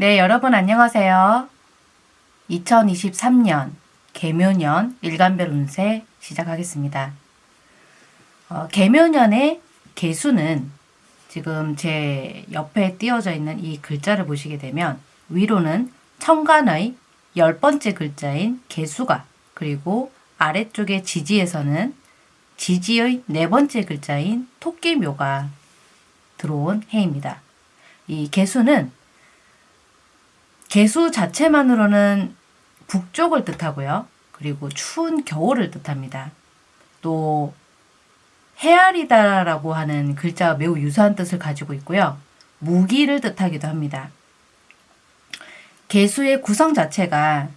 네, 여러분 안녕하세요. 2023년 개묘년 일간별 운세 시작하겠습니다. 어, 개묘년의 개수는 지금 제 옆에 띄어져 있는 이 글자를 보시게 되면 위로는 천간의 열 번째 글자인 개수가 그리고 아래쪽에 지지에서는 지지의 네 번째 글자인 토끼묘가 들어온 해입니다. 이 개수는 개수 자체만으로는 북쪽을 뜻하고요. 그리고 추운 겨울을 뜻합니다. 또 헤아리다라고 하는 글자와 매우 유사한 뜻을 가지고 있고요. 무기를 뜻하기도 합니다. 개수의 구성 자체가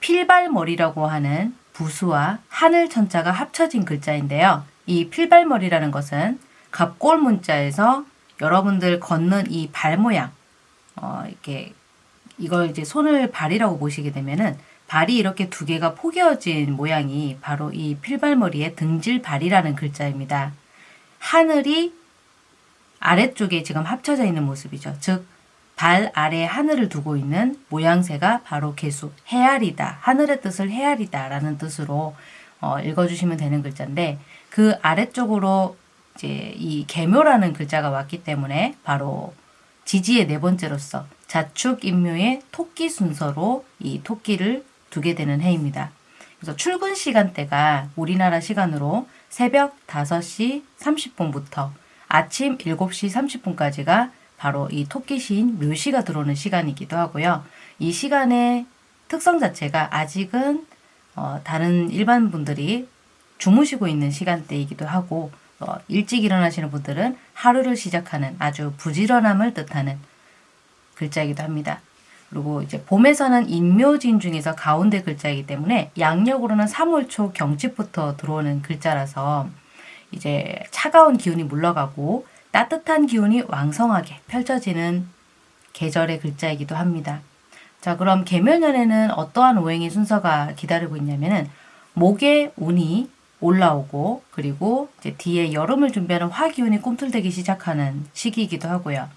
필발머리라고 하는 부수와 하늘 천자가 합쳐진 글자인데요. 이 필발머리라는 것은 갑골 문자에서 여러분들 걷는 이 발 모양, 어, 이렇게 이걸 이제 손을 발이라고 보시게 되면은 발이 이렇게 두 개가 포개어진 모양이 바로 이 필발머리의 등질발이라는 글자입니다. 하늘이 아래쪽에 지금 합쳐져 있는 모습이죠. 즉, 발 아래 하늘을 두고 있는 모양새가 바로 개수, 헤아리다, 하늘의 뜻을 헤아리다 라는 뜻으로 어, 읽어주시면 되는 글자인데 그 아래쪽으로 이제 이 개묘라는 글자가 왔기 때문에 바로 지지의 네 번째로서 자축 인묘의 토끼 순서로 이 토끼를 두게 되는 해입니다. 그래서 출근 시간대가 우리나라 시간으로 새벽 5시 30분부터 아침 7시 30분까지가 바로 이 토끼 시인 묘시가 들어오는 시간이기도 하고요. 이 시간의 특성 자체가 아직은 어, 다른 일반 분들이 주무시고 있는 시간대이기도 하고 어, 일찍 일어나시는 분들은 하루를 시작하는 아주 부지런함을 뜻하는 글자이기도 합니다. 그리고 이제 봄에서는 인묘진 중에서 가운데 글자이기 때문에 양력으로는 3월 초 경칩부터 들어오는 글자라서 이제 차가운 기운이 물러가고 따뜻한 기운이 왕성하게 펼쳐지는 계절의 글자이기도 합니다. 자 그럼 개묘년에는 어떠한 오행의 순서가 기다리고 있냐면은 목의 운이 올라오고 그리고 이제 뒤에 여름을 준비하는 화기운이 꿈틀대기 시작하는 시기이기도 하고요.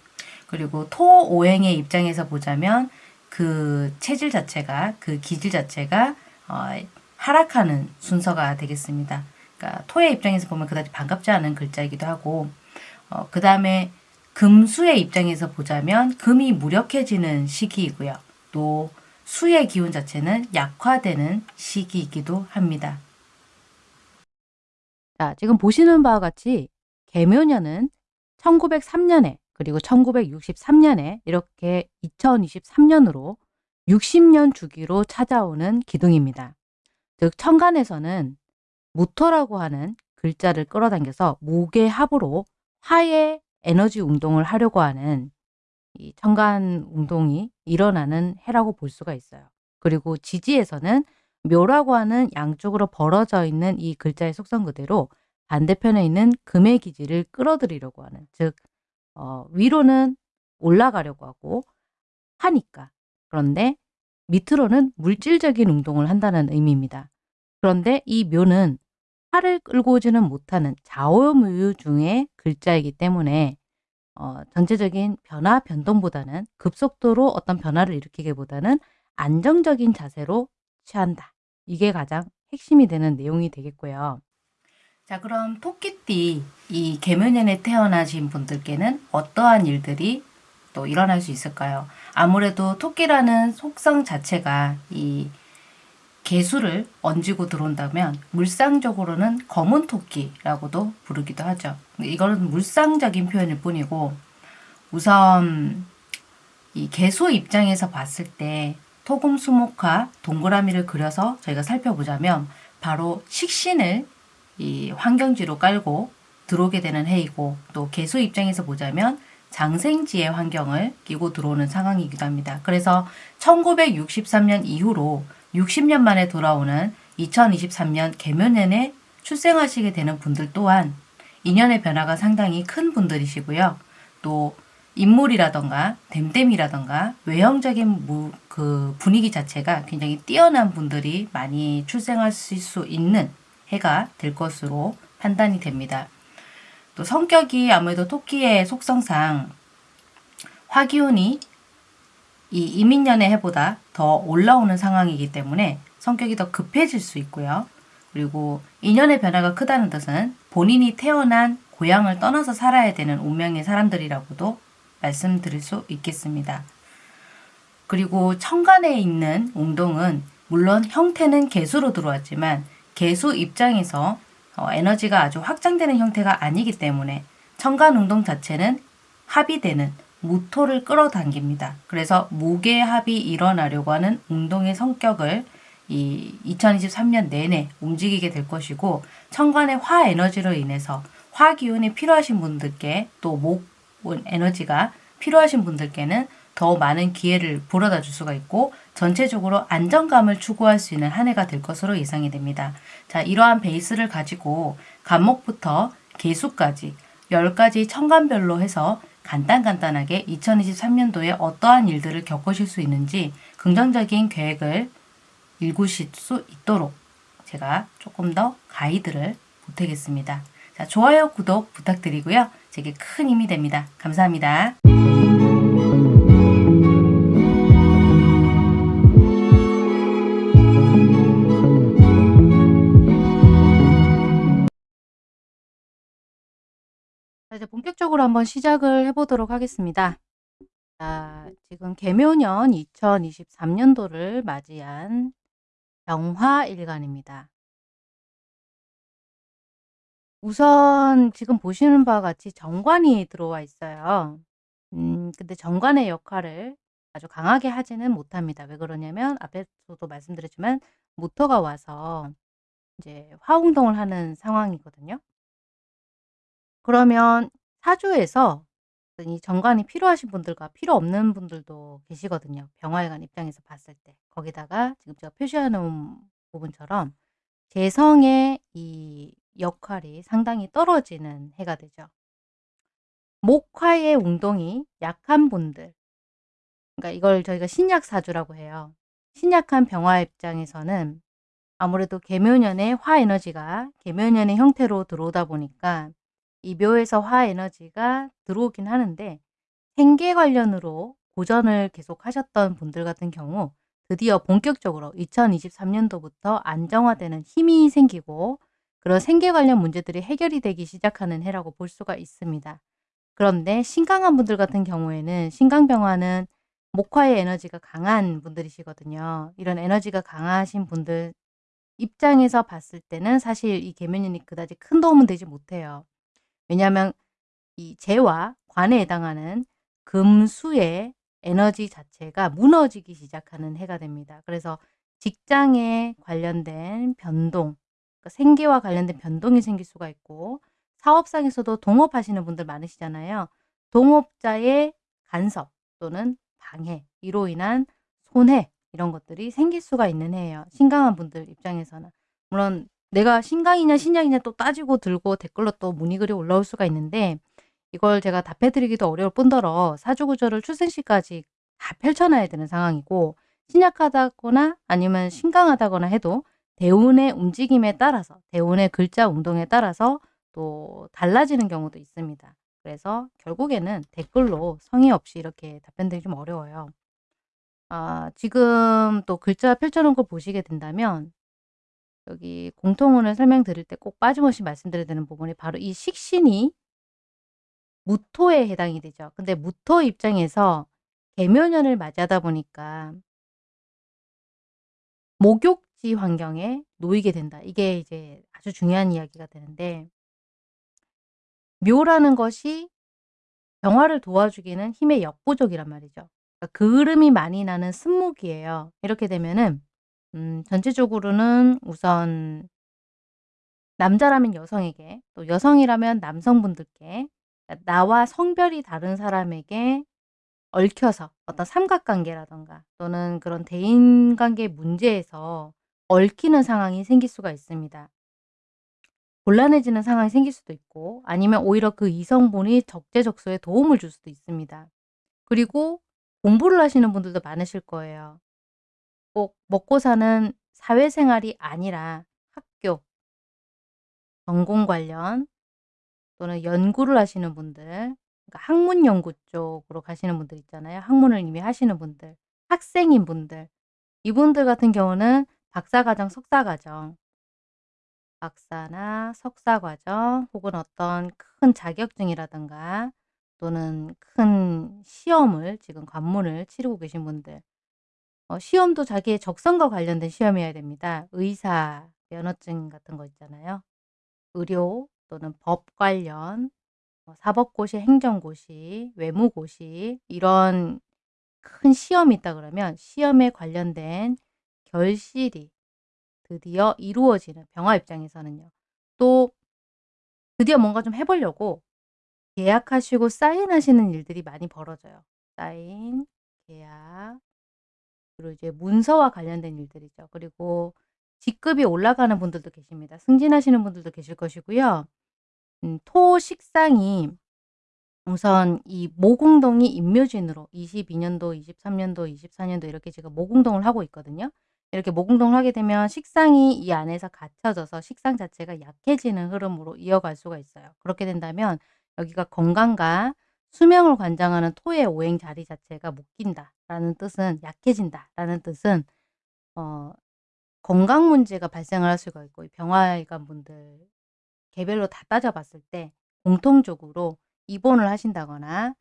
그리고 토 오행의 입장에서 보자면 그 체질 자체가 그 기질 자체가 어, 하락하는 순서가 되겠습니다. 그러니까 토의 입장에서 보면 그다지 반갑지 않은 글자이기도 하고 어, 그 다음에 금수의 입장에서 보자면 금이 무력해지는 시기이고요. 또 수의 기운 자체는 약화되는 시기이기도 합니다. 자, 지금 보시는 바와 같이 개묘년은 1903년에 그리고 1963년에 이렇게 2023년으로 60년 주기로 찾아오는 기둥입니다. 즉 천간에서는 무토라고 하는 글자를 끌어당겨서 목의 합으로 화의 에너지 운동을 하려고 하는 이 천간 운동이 일어나는 해라고 볼 수가 있어요. 그리고 지지에서는 묘라고 하는 양쪽으로 벌어져 있는 이 글자의 속성 그대로 반대편에 있는 금의 기지를 끌어들이려고 하는 즉 어, 위로는 올라가려고 하고 하니까 그런데 밑으로는 물질적인 운동을 한다는 의미입니다. 그런데 이 묘는 팔을 끌고 오지는 못하는 좌우무유 중의 글자이기 때문에 어, 전체적인 변화 변동보다는 급속도로 어떤 변화를 일으키기보다는 안정적인 자세로 취한다. 이게 가장 핵심이 되는 내용이 되겠고요. 자 그럼 토끼띠 이 개묘년에 태어나신 분들께는 어떠한 일들이 또 일어날 수 있을까요? 아무래도 토끼라는 속성 자체가 이 개수를 얹고 들어온다면 물상적으로는 검은 토끼라고도 부르기도 하죠. 이거는 물상적인 표현일 뿐이고 우선 이 개수 입장에서 봤을 때 토금 수목화 동그라미를 그려서 저희가 살펴보자면 바로 식신을 이 환경지로 깔고 들어오게 되는 해이고 또 개수 입장에서 보자면 장생지의 환경을 끼고 들어오는 상황이기도 합니다. 그래서 1963년 이후로 60년 만에 돌아오는 2023년 개묘년에 출생하시게 되는 분들 또한 인연의 변화가 상당히 큰 분들이시고요. 또 인물이라던가 댐댐이라던가 외형적인 무, 그 분위기 자체가 굉장히 뛰어난 분들이 많이 출생하실 수 있는 해가 될 것으로 판단이 됩니다. 또 성격이 아무래도 토끼의 속성상 화기운이 이 이민년의 해보다 더 올라오는 상황이기 때문에 성격이 더 급해질 수 있고요. 그리고 인연의 변화가 크다는 뜻은 본인이 태어난 고향을 떠나서 살아야 되는 운명의 사람들이라고도 말씀드릴 수 있겠습니다. 그리고 천간에 있는 웅동은 물론 형태는 개수로 들어왔지만 개수 입장에서 어, 에너지가 아주 확장되는 형태가 아니기 때문에 천간 웅동 자체는 합의되는 무토를 끌어당깁니다. 그래서 무게합이 일어나려고 하는 웅동의 성격을 이 2023년 내내 움직이게 될 것이고 천간의 화 에너지로 인해서 화 기운이 필요하신 분들께 또 목 에너지가 필요하신 분들께는 더 많은 기회를 불어다 줄 수가 있고 전체적으로 안정감을 추구할 수 있는 한 해가 될 것으로 예상이 됩니다. 자, 이러한 베이스를 가지고 간목부터 개수까지 10가지 천간별로 해서 간단간단하게 2023년도에 어떠한 일들을 겪으실 수 있는지 긍정적인 계획을 읽으실 수 있도록 제가 조금 더 가이드를 보태겠습니다. 자, 좋아요, 구독 부탁드리고요. 제게 큰 힘이 됩니다. 감사합니다. 이제 본격적으로 한번 시작을 해보도록 하겠습니다. 자, 지금 개묘년 2023년도를 맞이한 병화일간입니다. 우선 지금 보시는 바와 같이 정관이 들어와 있어요. 음, 근데 정관의 역할을 아주 강하게 하지는 못합니다. 왜 그러냐면 앞에서도 말씀드렸지만 모터가 와서 이제 화운동을 하는 상황이거든요. 그러면 사주에서 이 정관이 필요하신 분들과 필요 없는 분들도 계시거든요. 병화일간 입장에서 봤을 때. 거기다가 지금 제가 표시해 놓은 부분처럼 재성의 이 역할이 상당히 떨어지는 해가 되죠. 목화의 운동이 약한 분들 그러니까 이걸 저희가 신약사주라고 해요. 신약한 병화 입장에서는 아무래도 계묘년의 화 에너지가 계묘년의 형태로 들어오다 보니까 이 묘에서 화 에너지가 들어오긴 하는데 생계 관련으로 고전을 계속 하셨던 분들 같은 경우 드디어 본격적으로 2023년도부터 안정화되는 힘이 생기고 그런 생계 관련 문제들이 해결이 되기 시작하는 해라고 볼 수가 있습니다. 그런데 신강한 분들 같은 경우에는 신강병화는 목화의 에너지가 강한 분들이시거든요. 이런 에너지가 강하신 분들 입장에서 봤을 때는 사실 이 개면인이 그다지 큰 도움은 되지 못해요. 왜냐하면 이 재와 관에 해당하는 금수의 에너지 자체가 무너지기 시작하는 해가 됩니다. 그래서 직장에 관련된 변동, 그러니까 생계와 관련된 변동이 생길 수가 있고 사업상에서도 동업하시는 분들 많으시잖아요. 동업자의 간섭 또는 방해, 이로 인한 손해 이런 것들이 생길 수가 있는 해예요. 신강한 분들 입장에서는. 물론 내가 신강이냐 신약이냐 또 따지고 들고 댓글로 또 문의글이 올라올 수가 있는데 이걸 제가 답해드리기도 어려울 뿐더러 사주구조를 출생시까지 다 펼쳐놔야 되는 상황이고 신약하다거나 아니면 신강하다거나 해도 대운의 움직임에 따라서 대운의 글자 운동에 따라서 또 달라지는 경우도 있습니다. 그래서 결국에는 댓글로 성의 없이 이렇게 답변드리기 좀 어려워요. 아, 지금 또 글자 펼쳐놓은 걸 보시게 된다면 여기 공통운을 설명드릴 때 꼭 빠짐없이 말씀드려야 되는 부분이 바로 이 식신이 무토에 해당이 되죠. 근데 무토 입장에서 개묘년을 맞이하다 보니까 목욕지 환경에 놓이게 된다. 이게 이제 아주 중요한 이야기가 되는데 묘라는 것이 병화를 도와주기는 힘의 역부족이란 말이죠. 그러니까 그름이 많이 나는 쓴목이에요. 이렇게 되면은 음, 전체적으로는 우선 남자라면 여성에게 또 여성이라면 남성분들께 나와 성별이 다른 사람에게 얽혀서 어떤 삼각관계라던가 또는 그런 대인관계 문제에서 얽히는 상황이 생길 수가 있습니다. 곤란해지는 상황이 생길 수도 있고 아니면 오히려 그 이성분이 적재적소에 도움을 줄 수도 있습니다. 그리고 공부를 하시는 분들도 많으실 거예요. 꼭 먹고 사는 사회생활이 아니라 학교, 전공 관련 또는 연구를 하시는 분들 그러니까 학문 연구 쪽으로 가시는 분들 있잖아요. 학문을 이미 하시는 분들, 학생인 분들. 이분들 같은 경우는 박사과정, 석사과정 박사나 석사과정 혹은 어떤 큰 자격증이라든가 또는 큰 시험을 지금 관문을 치르고 계신 분들 어 시험도 자기의 적성과 관련된 시험이어야 됩니다. 의사 면허증 같은 거 있잖아요. 의료 또는 법 관련 뭐 사법고시, 행정고시, 외무고시 이런 큰 시험이 있다 그러면 시험에 관련된 결실이 드디어 이루어지는 병화 입장에서는요. 또 드디어 뭔가 좀 해 보려고 계약하시고 사인하시는 일들이 많이 벌어져요. 사인, 계약 그리고 이제 문서와 관련된 일들이죠. 그리고 직급이 올라가는 분들도 계십니다. 승진하시는 분들도 계실 것이고요. 음 토식상이 우선 이 모공동이 임묘진으로 22년도, 23년도, 24년도 이렇게 지금 모공동을 하고 있거든요. 이렇게 모공동을 하게 되면 식상이 이 안에서 갇혀져서 식상 자체가 약해지는 흐름으로 이어갈 수가 있어요. 그렇게 된다면 여기가 건강과 수명을 관장하는 토의 오행 자리 자체가 묶인다 라는 뜻은 약해진다 라는 뜻은 어 건강 문제가 발생을 할 수가 있고 병화일관 분들 개별로 다 따져 봤을 때 공통적으로 입원을 하신다거나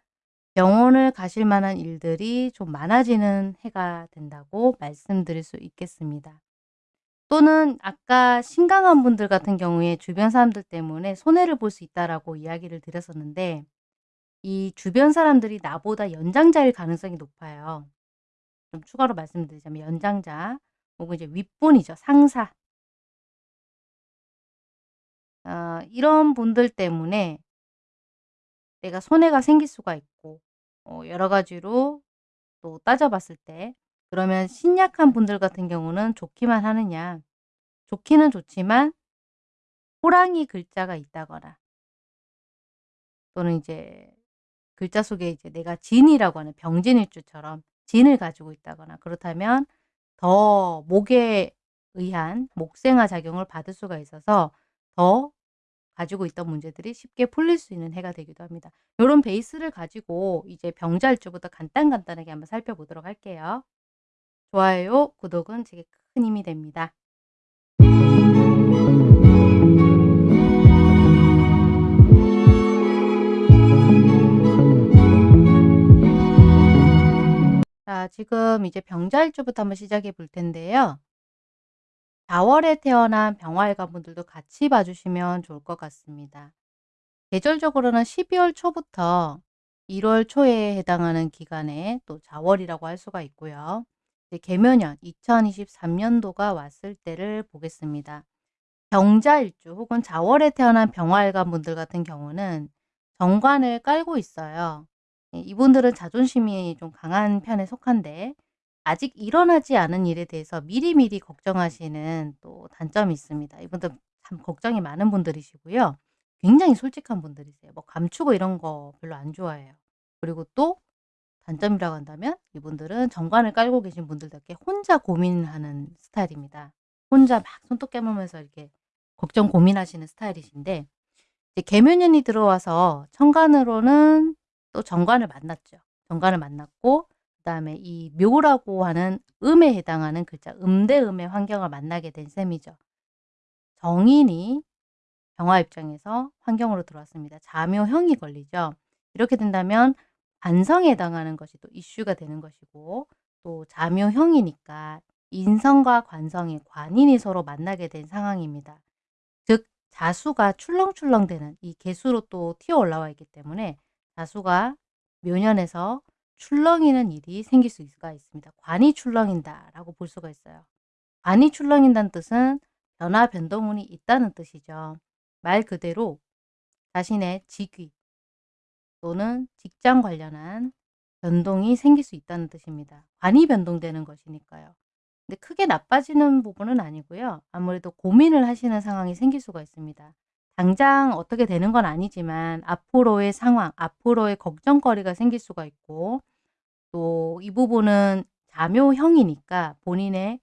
병원을 가실 만한 일들이 좀 많아지는 해가 된다고 말씀드릴 수 있겠습니다. 또는 아까 신강한 분들 같은 경우에 주변 사람들 때문에 손해를 볼 수 있다라고 이야기를 드렸었는데 이 주변 사람들이 나보다 연장자일 가능성이 높아요. 좀 추가로 말씀드리자면 연장자 혹은 이제 윗분이죠. 상사. 어 이런 분들 때문에 내가 손해가 생길 수가 있고 어 여러 가지로 또 따져 봤을 때 그러면 신약한 분들 같은 경우는 좋기만 하느냐. 좋기는 좋지만 호랑이 글자가 있다거나 또는 이제 글자 속에 이제 내가 진이라고 하는 병진일주처럼 진을 가지고 있다거나 그렇다면 더 목에 의한 목생화 작용을 받을 수가 있어서 더 가지고 있던 문제들이 쉽게 풀릴 수 있는 해가 되기도 합니다. 요런 베이스를 가지고 이제 병자일주부터 간단간단하게 한번 살펴보도록 할게요. 좋아요, 구독은 제게 큰 힘이 됩니다. 자 지금 이제 병자일주부터 한번 시작해 볼 텐데요. 4월에 태어난 병화일관 분들도 같이 봐 주시면 좋을 것 같습니다. 계절적으로는 12월 초부터 1월 초에 해당하는 기간에 또 자월이라고 할 수가 있고요. 이제 개묘년 2023년도가 왔을 때를 보겠습니다. 병자일주 혹은 자월에 태어난 병화일관 분들 같은 경우는 정관을 깔고 있어요. 예, 이분들은 자존심이 좀 강한 편에 속한데 아직 일어나지 않은 일에 대해서 미리미리 걱정하시는 또 단점이 있습니다. 이분들 참 걱정이 많은 분들이시고요. 굉장히 솔직한 분들이세요. 뭐 감추고 이런 거 별로 안 좋아해요. 그리고 또 단점이라고 한다면 이분들은 정관을 깔고 계신 분들답게 혼자 고민하는 스타일입니다. 혼자 막 손톱 깨물면서 이렇게 걱정 고민하시는 스타일이신데 이제 개묘년이 들어와서 천간으로는 또 정관을 만났죠. 정관을 만났고 그 다음에 이 묘라고 하는 음에 해당하는 글자 음대음의 환경을 만나게 된 셈이죠. 정인이 병화 입장에서 환경으로 들어왔습니다. 자묘형이 걸리죠. 이렇게 된다면 관성에 해당하는 것이 또 이슈가 되는 것이고 또 자묘형이니까 인성과 관성이 관인이 서로 만나게 된 상황입니다. 즉 자수가 출렁출렁 되는 이 개수로 또 튀어 올라와 있기 때문에 자수가 묘년에서 출렁이는 일이 생길 수가 있습니다. 관이 출렁인다라고 볼 수가 있어요. 관이 출렁인다는 뜻은 변화 변동운이 있다는 뜻이죠. 말 그대로 자신의 직위 또는 직장 관련한 변동이 생길 수 있다는 뜻입니다. 관이 변동되는 것이니까요. 근데 크게 나빠지는 부분은 아니고요. 아무래도 고민을 하시는 상황이 생길 수가 있습니다. 당장 어떻게 되는 건 아니지만 앞으로의 상황, 앞으로의 걱정거리가 생길 수가 있고 또 이 부분은 자묘형이니까 본인의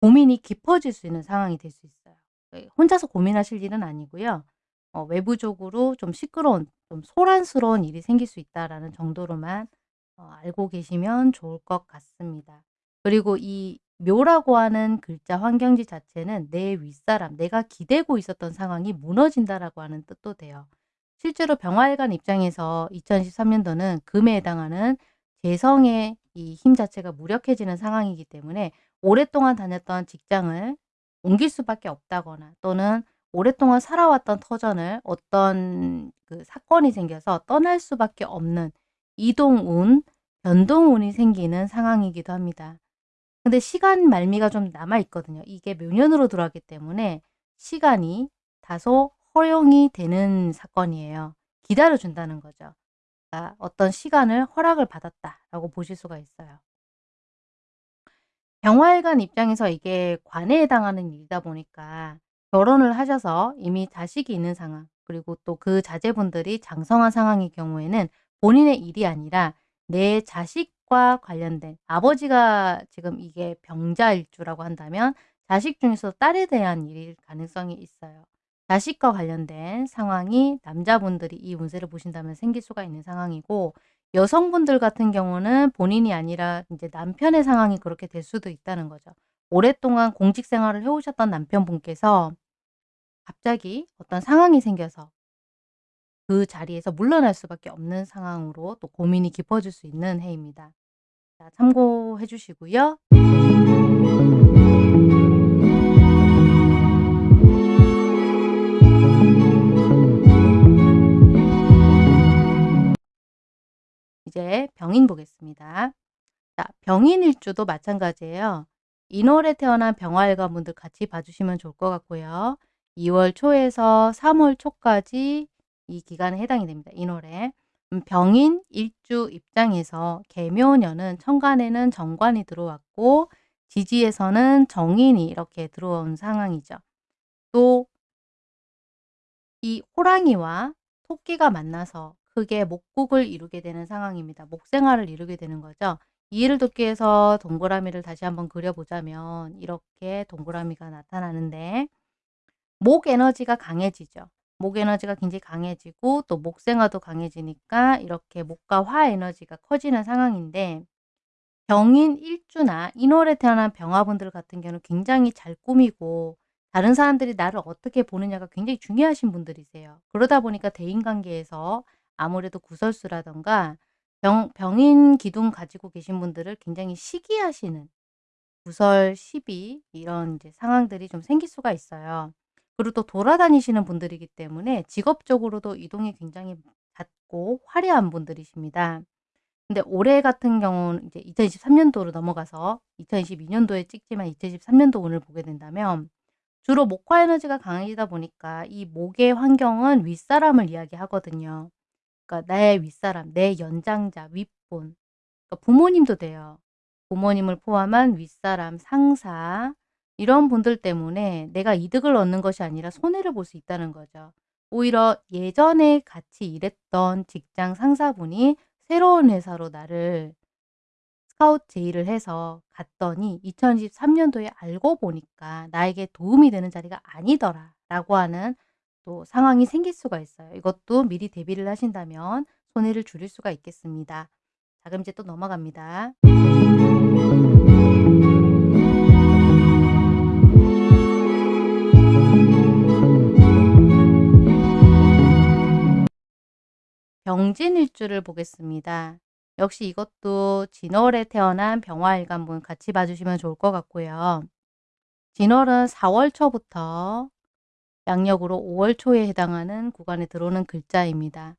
고민이 깊어질 수 있는 상황이 될 수 있어요. 예, 혼자서 고민하실 일은 아니고요. 어 외부적으로 좀 시끄러운 좀 소란스러운 일이 생길 수 있다라는 정도로만 어 알고 계시면 좋을 것 같습니다. 그리고 이 묘라고 하는 글자 환경지 자체는 내 윗사람, 내가 기대고 있었던 상황이 무너진다라고 하는 뜻도 돼요. 실제로 병화일간 입장에서 2023 년도는 금에 해당하는 재성의 이 힘 자체가 무력해지는 상황이기 때문에 오랫동안 다녔던 직장을 옮길 수밖에 없다거나 또는 오랫동안 살아왔던 터전을 어떤 그 사건이 생겨서 떠날 수밖에 없는 이동운, 변동운이 생기는 상황이기도 합니다. 근데 시간 말미가 좀 남아 있거든요. 이게 묘년으로 들어왔기 때문에 시간이 다소 허용이 되는 사건이에요. 기다려 준다는 거죠. 그러니까 어떤 시간을 허락을 받았다라고 보실 수가 있어요. 병화일간 입장에서 이게 관에 해당하는 일이다 보니까 결혼을 하셔서 이미 자식이 있는 상황 그리고 또 그 자제분들이 장성한 상황의 경우에는 본인의 일이 아니라 내 자식 과 관련된 아버지가 지금 이게 병자일주라고 한다면 자식 중에서 딸에 대한 일일 가능성이 있어요. 자식과 관련된 상황이 남자분들이 이 운세를 보신다면 생길 수가 있는 상황이고 여성분들 같은 경우는 본인이 아니라 이제 남편의 상황이 그렇게 될 수도 있다는 거죠. 오랫동안 공직 생활을 해오셨던 남편분께서 갑자기 어떤 상황이 생겨서 그 자리에서 물러날 수밖에 없는 상황으로 또 고민이 깊어질 수 있는 해입니다. 자, 참고해 주시고요. 이제 병인 보겠습니다. 자, 병인일주도 마찬가지예요. 인월에 태어난 병화일관 분들 같이 봐주시면 좋을 것 같고요. 2월 초에서 3월 초까지 이 기간에 해당이 됩니다. 인월에. 음, 병인 일주 입장에서 개묘년은 천간에는 정관이 들어왔고 지지에서는 정인이 이렇게 들어온 상황이죠. 또 이 호랑이와 토끼가 만나서 크게 목국을 이루게 되는 상황입니다. 목생활을 이루게 되는 거죠. 이해를 돕기 위해서 동그라미를 다시 한번 그려보자면 이렇게 동그라미가 나타나는데 목 에너지가 강해지죠. 목 에너지가 굉장히 강해지고 또 목생화도 강해지니까 이렇게 목과 화 에너지가 커지는 상황인데 병인 일주나 인월에 태어난 병화분들 같은 경우는 굉장히 잘 꾸미고 다른 사람들이 나를 어떻게 보느냐가 굉장히 중요하신 분들이세요. 그러다 보니까 대인관계에서 아무래도 구설수라던가 병, 병인 기둥 가지고 계신 분들을 굉장히 시기하시는 구설, 시비 이런 이제 상황들이 좀 생길 수가 있어요. 그리고 또 돌아다니시는 분들이기 때문에 직업적으로도 이동이 굉장히 잦고 화려한 분들이십니다. 근데 올해 같은 경우는 이제 2023년도로 넘어가서 2022년도에 찍지만 2023년도 운을 보게 된다면 주로 목화 에너지가 강해지다 보니까 이 목의 환경은 윗사람을 이야기하거든요. 그러니까 내 윗사람, 내 연장자, 윗분. 그러니까 부모님도 돼요. 부모님을 포함한 윗사람, 상사, 이런 분들 때문에 내가 이득을 얻는 것이 아니라 손해를 볼 수 있다는 거죠. 오히려 예전에 같이 일했던 직장 상사분이 새로운 회사로 나를 스카우트 제의를 해서 갔더니 2023년도에 알고 보니까 나에게 도움이 되는 자리가 아니더라 라고 하는 또 상황이 생길 수가 있어요. 이것도 미리 대비를 하신다면 손해를 줄일 수가 있겠습니다. 자 그럼 이제 또 넘어갑니다. 병진일주를 보겠습니다. 역시 이것도 진월에 태어난 병화일관분 같이 봐주시면 좋을 것 같고요. 진월은 4월 초부터 양력으로 5월 초에 해당하는 구간에 들어오는 글자입니다.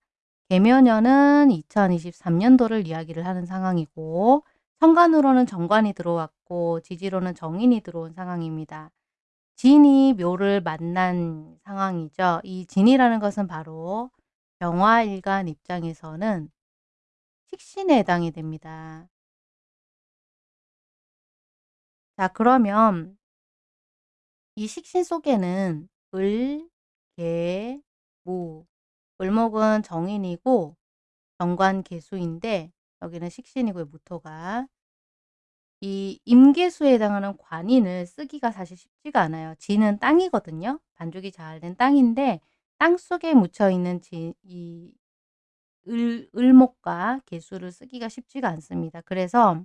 개묘년은 2023년도를 이야기를 하는 상황이고 천간으로는 정관이 들어왔고 지지로는 정인이 들어온 상황입니다. 진이 묘를 만난 상황이죠. 이 진이라는 것은 바로 병화일간 입장에서는 식신에 해당이 됩니다. 자 그러면 이 식신 속에는 을, 개, 무 을목은 정인이고 정관 개수인데 여기는 식신이고요. 무토가 이 임계수에 해당하는 관인을 쓰기가 사실 쉽지가 않아요. 지는 땅이거든요. 반죽이 잘 된 땅인데 땅 속에 묻혀 있는 지, 이 을, 을목과 개수를 쓰기가 쉽지가 않습니다. 그래서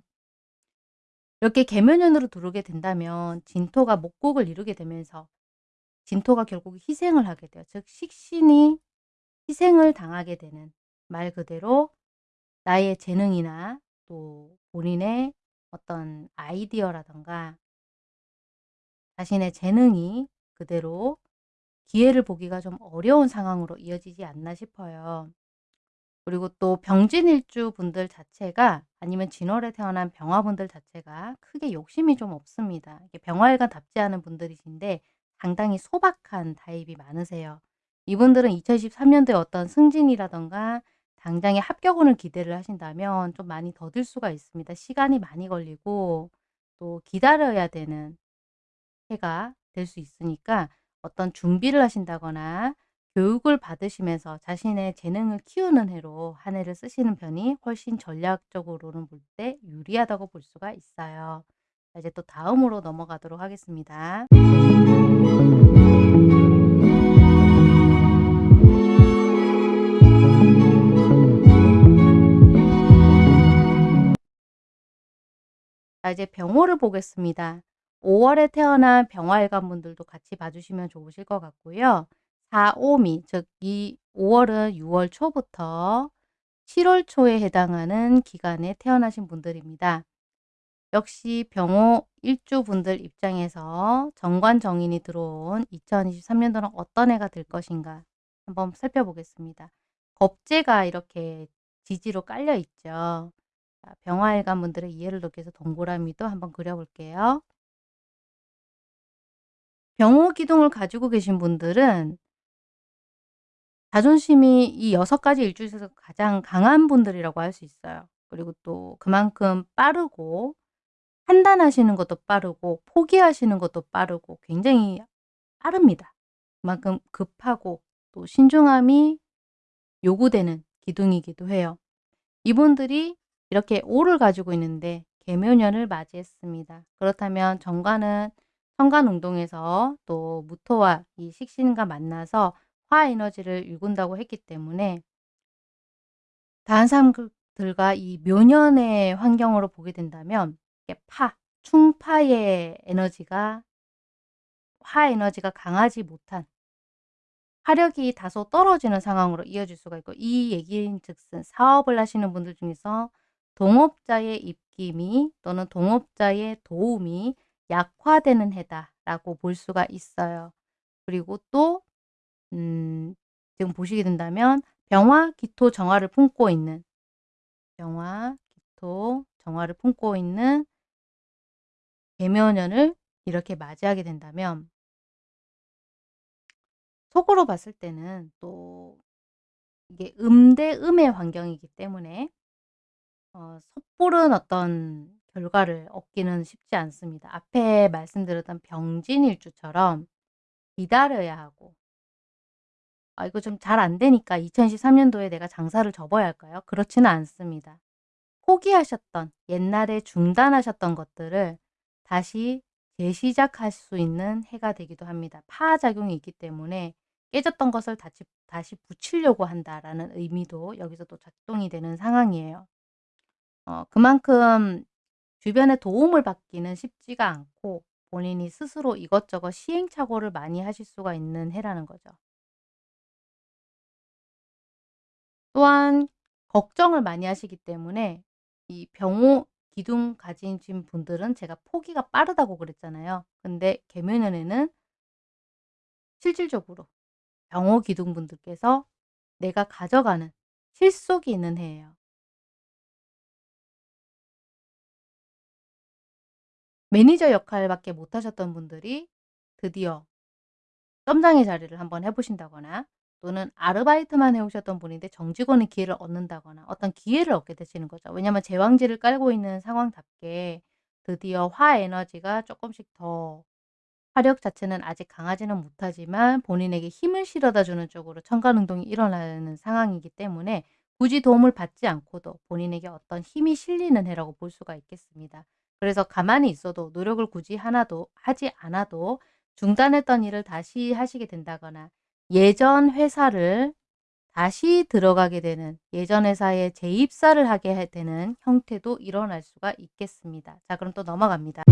이렇게 개묘년으로 들어오게 된다면 진토가 목곡을 이루게 되면서 진토가 결국 희생을 하게 돼요. 즉 식신이 희생을 당하게 되는 말 그대로 나의 재능이나 또 본인의 어떤 아이디어라던가 자신의 재능이 그대로 기회를 보기가 좀 어려운 상황으로 이어지지 않나 싶어요. 그리고 또 병진일주 분들 자체가 아니면 진월에 태어난 병화분들 자체가 크게 욕심이 좀 없습니다. 병화일관답지 않은 분들이신데 상당히 소박한 타입이 많으세요. 이분들은 2023년도에 어떤 승진이라던가 당장의 합격운을 기대를 하신다면 좀 많이 더딜 수가 있습니다. 시간이 많이 걸리고 또 기다려야 되는 해가 될 수 있으니까 어떤 준비를 하신다거나 교육을 받으시면서 자신의 재능을 키우는 해로 한 해를 쓰시는 편이 훨씬 전략적으로는 볼 때 유리하다고 볼 수가 있어요. 이제 또 다음으로 넘어가도록 하겠습니다. 자, 이제 병호를 보겠습니다. 5월에 태어난 병화일관 분들도 같이 봐주시면 좋으실 것 같고요. 4, 5미, 즉 이 5월은 6월 초부터 7월 초에 해당하는 기간에 태어나신 분들입니다. 역시 병호 일주 분들 입장에서 정관정인이 들어온 2023년도는 어떤 해가 될 것인가 한번 살펴보겠습니다. 겁재가 이렇게 지지로 깔려 있죠. 병화일관 분들의 이해를 돕기 위해서 동그라미도 한번 그려볼게요. 병호 기둥을 가지고 계신 분들은 자존심이 이 여섯 가지 일주 중에서 가장 강한 분들이라고 할 수 있어요. 그리고 또 그만큼 빠르고 판단하시는 것도 빠르고 포기하시는 것도 빠르고 굉장히 빠릅니다. 그만큼 급하고 또 신중함이 요구되는 기둥이기도 해요. 이분들이 이렇게 오를 가지고 있는데 개묘년을 맞이했습니다. 그렇다면 정관은 천간운동에서 또 무토와 이 식신과 만나서 화에너지를 일군다고 했기 때문에 다른 사람들과 이 묘년의 환경으로 보게 된다면 파, 충파의 에너지가 화에너지가 강하지 못한 화력이 다소 떨어지는 상황으로 이어질 수가 있고 이 얘기인 즉슨 사업을 하시는 분들 중에서 동업자의 입김이 또는 동업자의 도움이 약화되는 해다라고 볼 수가 있어요. 그리고 또 음, 지금 보시게 된다면 병화, 기토, 정화를 품고 있는 병화, 기토, 정화를 품고 있는 개묘년을 이렇게 맞이하게 된다면 속으로 봤을 때는 또 이게 음대 음의 환경이기 때문에 어, 섣부른 어떤 결과를 얻기는 쉽지 않습니다. 앞에 말씀드렸던 병진일주처럼 기다려야 하고 아 이거 좀 잘 안 되니까 2023년도에 내가 장사를 접어야 할까요? 그렇지는 않습니다. 포기하셨던 옛날에 중단하셨던 것들을 다시 재시작할 수 있는 해가 되기도 합니다. 파작용이 있기 때문에 깨졌던 것을 다시, 다시 붙이려고 한다라는 의미도 여기서 또 작동이 되는 상황이에요. 어, 그만큼 주변의 도움을 받기는 쉽지가 않고 본인이 스스로 이것저것 시행착오를 많이 하실 수가 있는 해라는 거죠. 또한 걱정을 많이 하시기 때문에 이 병호 기둥 가진 분들은 제가 포기가 빠르다고 그랬잖아요. 근데 개묘년에는 실질적으로 병호 기둥 분들께서 내가 가져가는 실속이 있는 해예요. 매니저 역할밖에 못하셨던 분들이 드디어 점장의 자리를 한번 해보신다거나 또는 아르바이트만 해오셨던 분인데 정직원의 기회를 얻는다거나 어떤 기회를 얻게 되시는 거죠. 왜냐하면 제왕지를 깔고 있는 상황답게 드디어 화 에너지가 조금씩 더 화력 자체는 아직 강하지는 못하지만 본인에게 힘을 실어다 주는 쪽으로 천간운동이 일어나는 상황이기 때문에 굳이 도움을 받지 않고도 본인에게 어떤 힘이 실리는 해라고 볼 수가 있겠습니다. 그래서 가만히 있어도 노력을 굳이 하나도 하지 않아도 중단했던 일을 다시 하시게 된다거나 예전 회사를 다시 들어가게 되는 예전 회사에 재입사를 하게 되는 형태도 일어날 수가 있겠습니다. 자 그럼 또 넘어갑니다.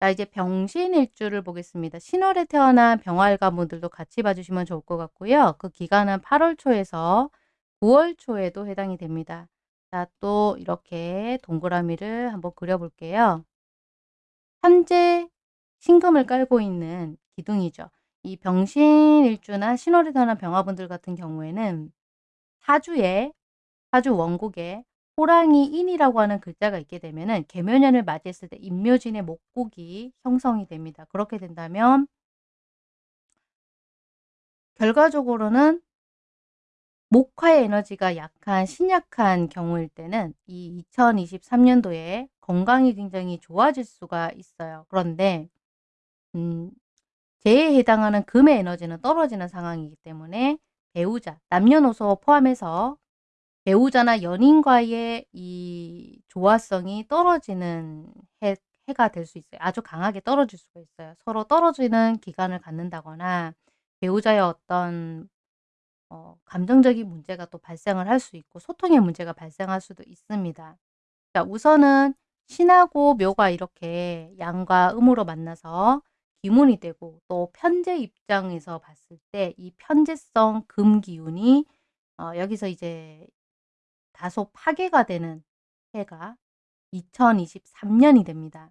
자 이제 병신일주를 보겠습니다. 신월에 태어난 병활가분들도 같이 봐주시면 좋을 것 같고요. 그 기간은 8월 초에서 9월 초에도 해당이 됩니다. 자, 또 이렇게 동그라미를 한번 그려볼게요. 현재 신금을 깔고 있는 기둥이죠. 이 병신일주나 신월에 태어난 병화분들 같은 경우에는 사주에 사주 원국에 호랑이 인이라고 하는 글자가 있게 되면은 개묘년을 맞이했을 때 임묘진의 목국이 형성이 됩니다. 그렇게 된다면 결과적으로는 목화의 에너지가 약한 신약한 경우일 때는 이 2023년도에 건강이 굉장히 좋아질 수가 있어요. 그런데 음, 재에 해당하는 금의 에너지는 떨어지는 상황이기 때문에 배우자, 남녀노소 포함해서 배우자나 연인과의 이 조화성이 떨어지는 해, 해가 될 수 있어요. 아주 강하게 떨어질 수가 있어요. 서로 떨어지는 기간을 갖는다거나 배우자의 어떤 어, 감정적인 문제가 또 발생을 할 수 있고 소통의 문제가 발생할 수도 있습니다. 자, 우선은 신하고 묘가 이렇게 양과 음으로 만나서 기문이 되고 또 편제 입장에서 봤을 때 이 편제성 금 기운이 어, 여기서 이제 다소 파괴가 되는 해가 2023년이 됩니다.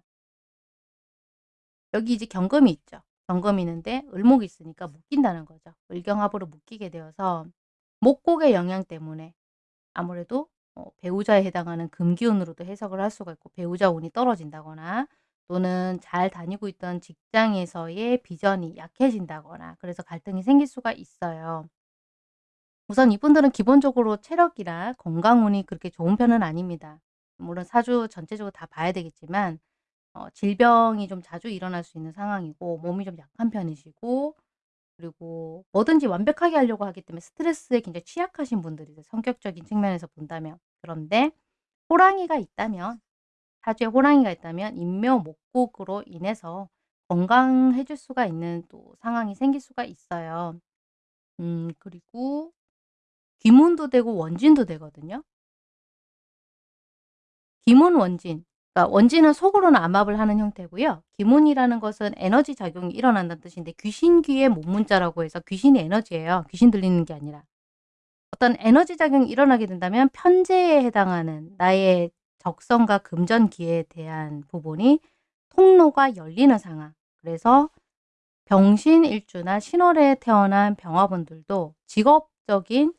여기 이제 경금이 있죠. 경금이 있는데 을목이 있으니까 묶인다는 거죠. 을경합으로 묶이게 되어서 목곡의 영향 때문에 아무래도 어, 배우자에 해당하는 금기운으로도 해석을 할 수가 있고 배우자 운이 떨어진다거나 또는 잘 다니고 있던 직장에서의 비전이 약해진다거나 그래서 갈등이 생길 수가 있어요. 우선 이분들은 기본적으로 체력이나 건강운이 그렇게 좋은 편은 아닙니다. 물론 사주 전체적으로 다 봐야 되겠지만 어, 질병이 좀 자주 일어날 수 있는 상황이고 몸이 좀 약한 편이시고 그리고 뭐든지 완벽하게 하려고 하기 때문에 스트레스에 굉장히 취약하신 분들이세요. 성격적인 측면에서 본다면. 그런데 호랑이가 있다면 사주에 호랑이가 있다면 인묘 목곡으로 인해서 건강해질 수가 있는 또 상황이 생길 수가 있어요. 음 그리고 귀문도 되고 원진도 되거든요. 기문 원진 그러니까 원진은 속으로는 암압을 하는 형태고요. 기문이라는 것은 에너지 작용이 일어난다는 뜻인데 귀신귀의 몸문자라고 해서 귀신의 에너지예요. 귀신 들리는 게 아니라. 어떤 에너지 작용이 일어나게 된다면 편제에 해당하는 나의 적성과 금전기에 대한 부분이 통로가 열리는 상황. 그래서 병신일주나 신월에 태어난 병화분들도 직업적인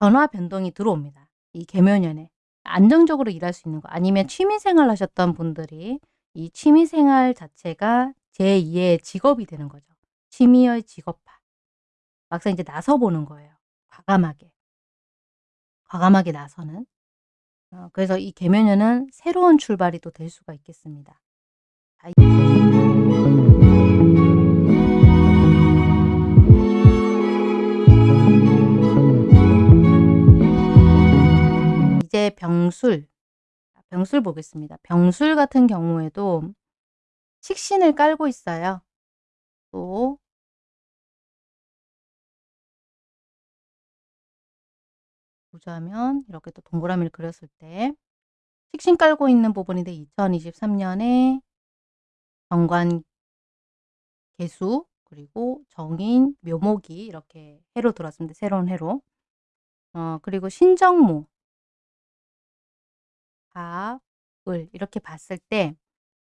변화 변동이 들어옵니다. 이 개묘년에. 안정적으로 일할 수 있는 거 아니면 취미생활 하셨던 분들이 이 취미생활 자체가 제2의 직업이 되는 거죠. 취미의 직업화. 막상 이제 나서보는 거예요. 과감하게. 과감하게 나서는. 어, 그래서 이 개면연은 새로운 출발이 또 될 수가 있겠습니다. 병술, 병술 보겠습니다. 병술 같은 경우에도 식신을 깔고 있어요. 또 보자면 이렇게 또 동그라미를 그렸을 때 식신 깔고 있는 부분인데 2023년에 정관 개수 그리고 정인 묘목이 이렇게 해로 들어왔습니다. 새로운 해로. 어, 그리고 신정모 밥, 을 이렇게 봤을 때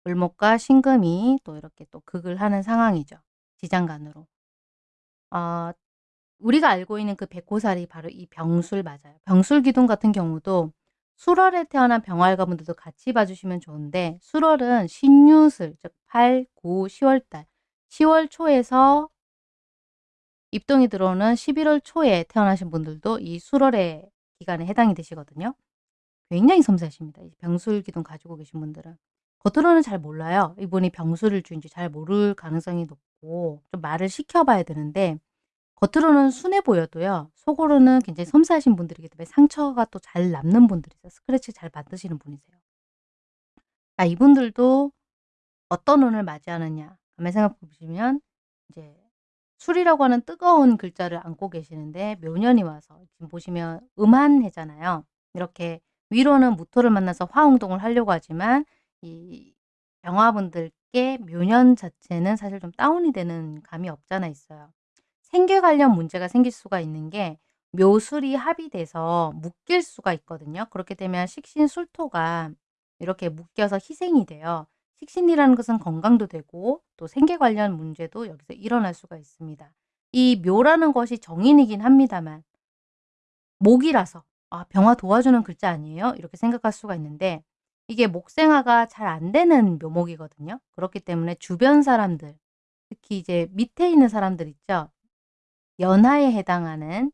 을목과 신금이 또 이렇게 또 극을 하는 상황이죠. 지장간으로. 어, 우리가 알고 있는 그 백호살이 바로 이 병술 맞아요. 병술 기둥 같은 경우도 수월에 태어난 병활가분들도 같이 봐주시면 좋은데 수월은 신유술, 즉 8, 9, 10월달 10월 초에서 입동이 들어오는 11월 초에 태어나신 분들도 이 수월의 기간에 해당이 되시거든요. 굉장히 섬세하십니다. 병술 기둥 가지고 계신 분들은. 겉으로는 잘 몰라요. 이분이 병술을 주인지 잘 모를 가능성이 높고 좀 말을 시켜봐야 되는데 겉으로는 순해 보여도요. 속으로는 굉장히 섬세하신 분들이기 때문에 상처가 또 잘 남는 분들이세요. 스크래치 잘 받으시는 분이세요. 자 이분들도 어떤 운을 맞이하느냐 가만 생각해 보시면 이제 술이라고 하는 뜨거운 글자를 안고 계시는데 묘년이 와서 지금 보시면 음한해잖아요. 이렇게 위로는 무토를 만나서 화흥동을 하려고 하지만 이 병화분들께 묘년 자체는 사실 좀 다운이 되는 감이 없잖아 있어요. 생계 관련 문제가 생길 수가 있는 게 묘술이 합의돼서 묶일 수가 있거든요. 그렇게 되면 식신 술토가 이렇게 묶여서 희생이 돼요. 식신이라는 것은 건강도 되고 또 생계 관련 문제도 여기서 일어날 수가 있습니다. 이 묘라는 것이 정인이긴 합니다만 목이라서 아 병화 도와주는 글자 아니에요? 이렇게 생각할 수가 있는데 이게 목생화가 잘 안 되는 묘목이거든요. 그렇기 때문에 주변 사람들 특히 이제 밑에 있는 사람들 있죠. 연하에 해당하는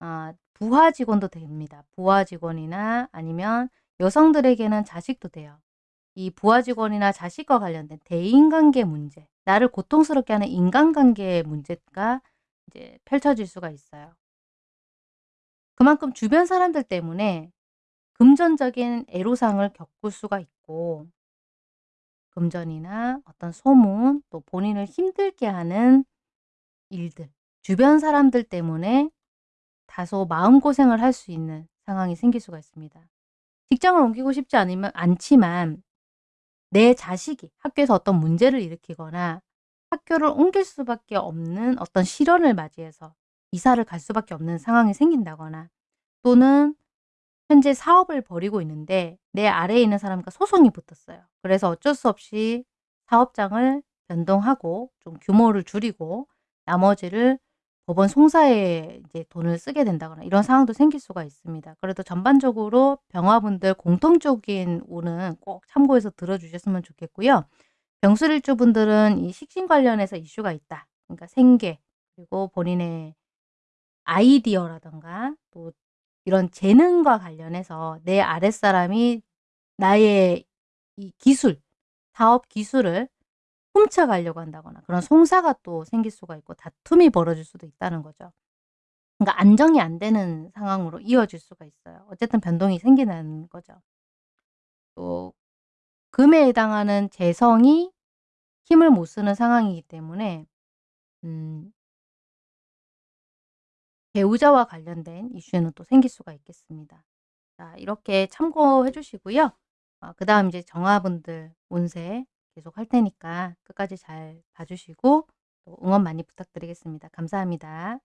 아 부하 직원도 됩니다. 부하 직원이나 아니면 여성들에게는 자식도 돼요. 이 부하 직원이나 자식과 관련된 대인관계 문제, 나를 고통스럽게 하는 인간관계의 문제가 이제 펼쳐질 수가 있어요. 그만큼 주변 사람들 때문에 금전적인 애로사항을 겪을 수가 있고 금전이나 어떤 소문 또 본인을 힘들게 하는 일들 주변 사람들 때문에 다소 마음고생을 할 수 있는 상황이 생길 수가 있습니다. 직장을 옮기고 싶지 않으면 않지만 내 자식이 학교에서 어떤 문제를 일으키거나 학교를 옮길 수밖에 없는 어떤 시련을 맞이해서 이사를 갈 수밖에 없는 상황이 생긴다거나 또는 현재 사업을 벌이고 있는데 내 아래에 있는 사람과 소송이 붙었어요. 그래서 어쩔 수 없이 사업장을 변동하고 좀 규모를 줄이고 나머지를 법원 송사에 이제 돈을 쓰게 된다거나 이런 상황도 생길 수가 있습니다. 그래도 전반적으로 병화분들 공통적인 운은 꼭 참고해서 들어주셨으면 좋겠고요. 병술일주분들은 이 식신 관련해서 이슈가 있다. 그러니까 생계 그리고 본인의 아이디어라던가 또 이런 재능과 관련해서 내 아랫사람이 나의 이 기술, 사업 기술을 훔쳐가려고 한다거나 그런 송사가 또 생길 수가 있고 다툼이 벌어질 수도 있다는 거죠. 그러니까 안정이 안 되는 상황으로 이어질 수가 있어요. 어쨌든 변동이 생기는 거죠. 또 금에 해당하는 재성이 힘을 못 쓰는 상황이기 때문에 음 배우자와 관련된 이슈는 또 생길 수가 있겠습니다. 자 이렇게 참고해 주시고요. 어, 그 다음 이제 정화분들 운세 계속 할 테니까 끝까지 잘 봐주시고 또 응원 많이 부탁드리겠습니다. 감사합니다.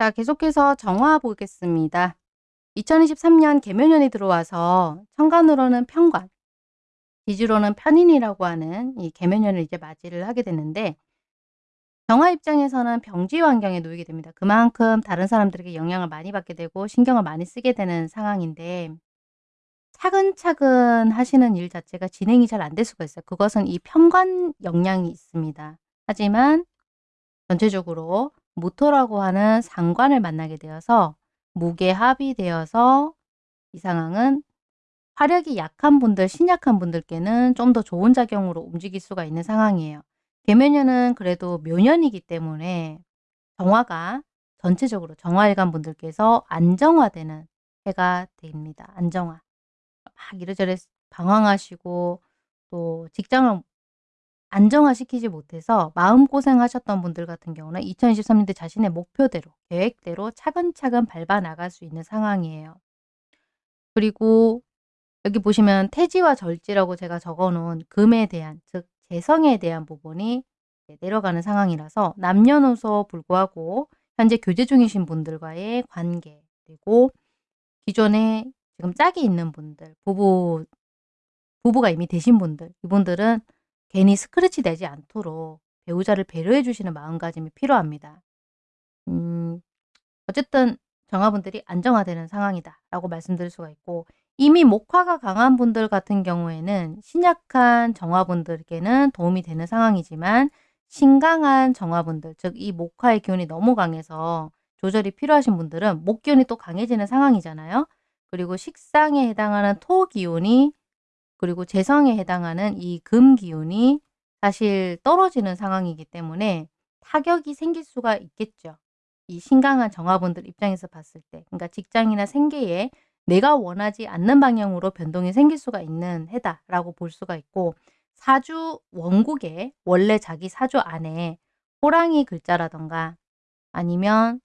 자 계속해서 정화 보겠습니다. 2023년 개묘년이 들어와서 천간으로는 편관, 지주로는 편인이라고 하는 이 개묘년을 이제 맞이를 하게 되는데 정화 입장에서는 병지 환경에 놓이게 됩니다. 그만큼 다른 사람들에게 영향을 많이 받게 되고 신경을 많이 쓰게 되는 상황인데 차근차근 하시는 일 자체가 진행이 잘 안 될 수가 있어요. 그것은 이 편관 영향이 있습니다. 하지만 전체적으로 모토라고 하는 상관을 만나게 되어서 무게 합의되어서 이 상황은 화력이 약한 분들, 신약한 분들께는 좀 더 좋은 작용으로 움직일 수가 있는 상황이에요. 개묘년은 그래도 묘년이기 때문에 정화가 전체적으로 정화일간 분들께서 안정화되는 해가 됩니다. 안정화. 막 이래저래 방황하시고 또 직장을 안정화시키지 못해서 마음고생 하셨던 분들 같은 경우는 2023년대 자신의 목표대로 계획대로 차근차근 밟아 나갈 수 있는 상황이에요. 그리고 여기 보시면 태지와 절지라고 제가 적어 놓은 금에 대한 즉 재성에 대한 부분이 내려가는 상황이라서 남녀노소 불구하고 현재 교제 중이신 분들과의 관계 그리고 기존에 지금 짝이 있는 분들 부부 부부가 이미 되신 분들 이분들은 괜히 스크래치 되지 않도록 배우자를 배려해 주시는 마음가짐이 필요합니다. 음, 어쨌든 정화분들이 안정화되는 상황이다 라고 말씀드릴 수가 있고 이미 목화가 강한 분들 같은 경우에는 신약한 정화분들에게는 도움이 되는 상황이지만 신강한 정화분들 즉 이 목화의 기운이 너무 강해서 조절이 필요하신 분들은 목 기운이 또 강해지는 상황이잖아요. 그리고 식상에 해당하는 토 기운이 그리고 재성에 해당하는 이 금 기운이 사실 떨어지는 상황이기 때문에 타격이 생길 수가 있겠죠. 이 신강한 정화분들 입장에서 봤을 때. 그러니까 직장이나 생계에 내가 원하지 않는 방향으로 변동이 생길 수가 있는 해다라고 볼 수가 있고 사주 원국에 원래 자기 사주 안에 호랑이 글자라던가 아니면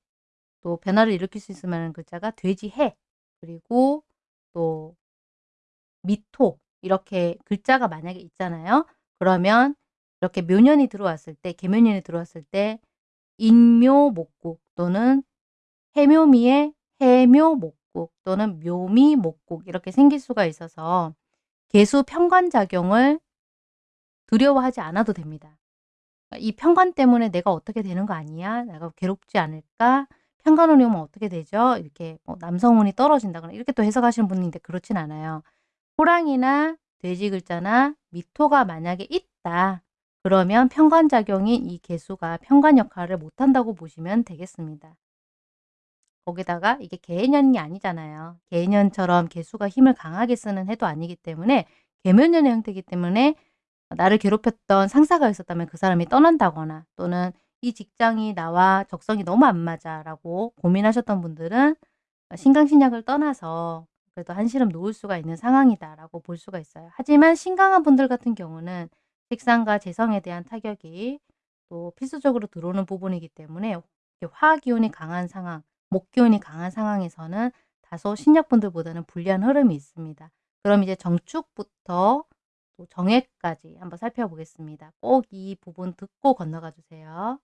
또 변화를 일으킬 수 만한 글자가 돼지해 그리고 또 미토 이렇게 글자가 만약에 있잖아요. 그러면 이렇게 묘년이 들어왔을 때 개묘년이 들어왔을 때 인묘목국 또는 해묘미의 해묘목국 또는 묘미목국 이렇게 생길 수가 있어서 개수 편관작용을 두려워하지 않아도 됩니다. 이 편관 때문에 내가 어떻게 되는 거 아니야? 내가 괴롭지 않을까? 편관운이 오면 어떻게 되죠? 이렇게 뭐 남성운이 떨어진다거나 이렇게 또 해석하시는 분인데 그렇진 않아요. 호랑이나 돼지 글자나 미토가 만약에 있다. 그러면 편관작용인 이 개수가 편관 역할을 못한다고 보시면 되겠습니다. 거기다가 이게 개년이 아니잖아요. 개년처럼 개수가 힘을 강하게 쓰는 해도 아니기 때문에 개묘년의 형태이기 때문에 나를 괴롭혔던 상사가 있었다면 그 사람이 떠난다거나 또는 이 직장이 나와 적성이 너무 안 맞아 라고 고민하셨던 분들은 신강신약을 떠나서 그래도 한시름 놓을 수가 있는 상황이다라고 볼 수가 있어요. 하지만 신강한 분들 같은 경우는 식상과 재성에 대한 타격이 또 필수적으로 들어오는 부분이기 때문에 화기운이 강한 상황, 목기운이 강한 상황에서는 다소 신약분들보다는 불리한 흐름이 있습니다. 그럼 이제 정축부터 또 정액까지 한번 살펴보겠습니다. 꼭 이 부분 듣고 건너가 주세요.